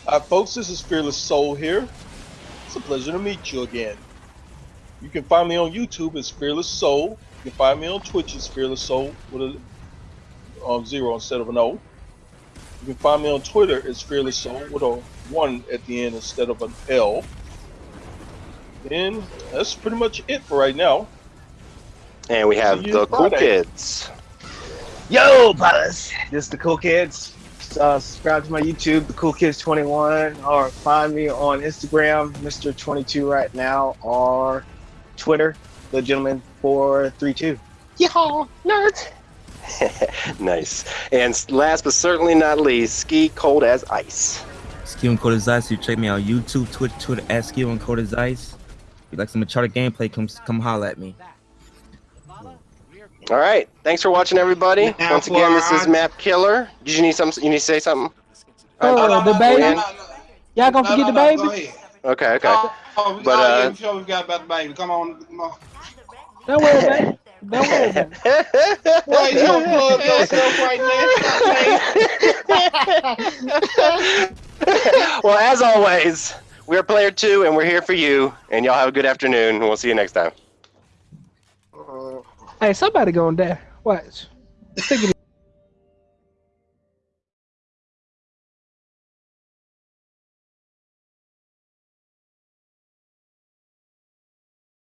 Hi, folks. This is Fearless Soul here. It's a pleasure to meet you again. You can find me on YouTube as Fearless Soul. You can find me on Twitch as Fearless Soul with a um, zero instead of an O. You can find me on Twitter as Fearless Soul with a one at the end instead of an L. And that's pretty much it for right now.
And we have
See you
the Cool Kids.
Yo, brothers. This is the Cool Kids. Uh, subscribe to my YouTube, the Cool Kids 21, or find me on Instagram, Mr. 22 right now, or Twitter, the gentleman 432. Yeehaw, nerds.
nice. And last but certainly not least, Ski Cold as Ice.
Skill and Code as Ice. You check me out YouTube, Twitch, Twitter at Skill and Code as Ice. If you like some Uncharted gameplay, come come holla at me.
All right. Thanks for watching, everybody.
Now
Once again, this is Map Killer. Did you need something? You need to say something?
Oh, the baby. Y'all gonna forget the baby?
Okay, okay.
Oh,
But,
oh,
uh,
yeah, sure we got about the baby. Come on, come on.
Don't worry about it. Don't worry about it.
Why you plug yourself right now?
well, as always, we're Player Two, and we're here for you. And y'all have a good afternoon. and We'll see you next time. Uh-huh.
Hey, somebody gonna die. Watch. Stick it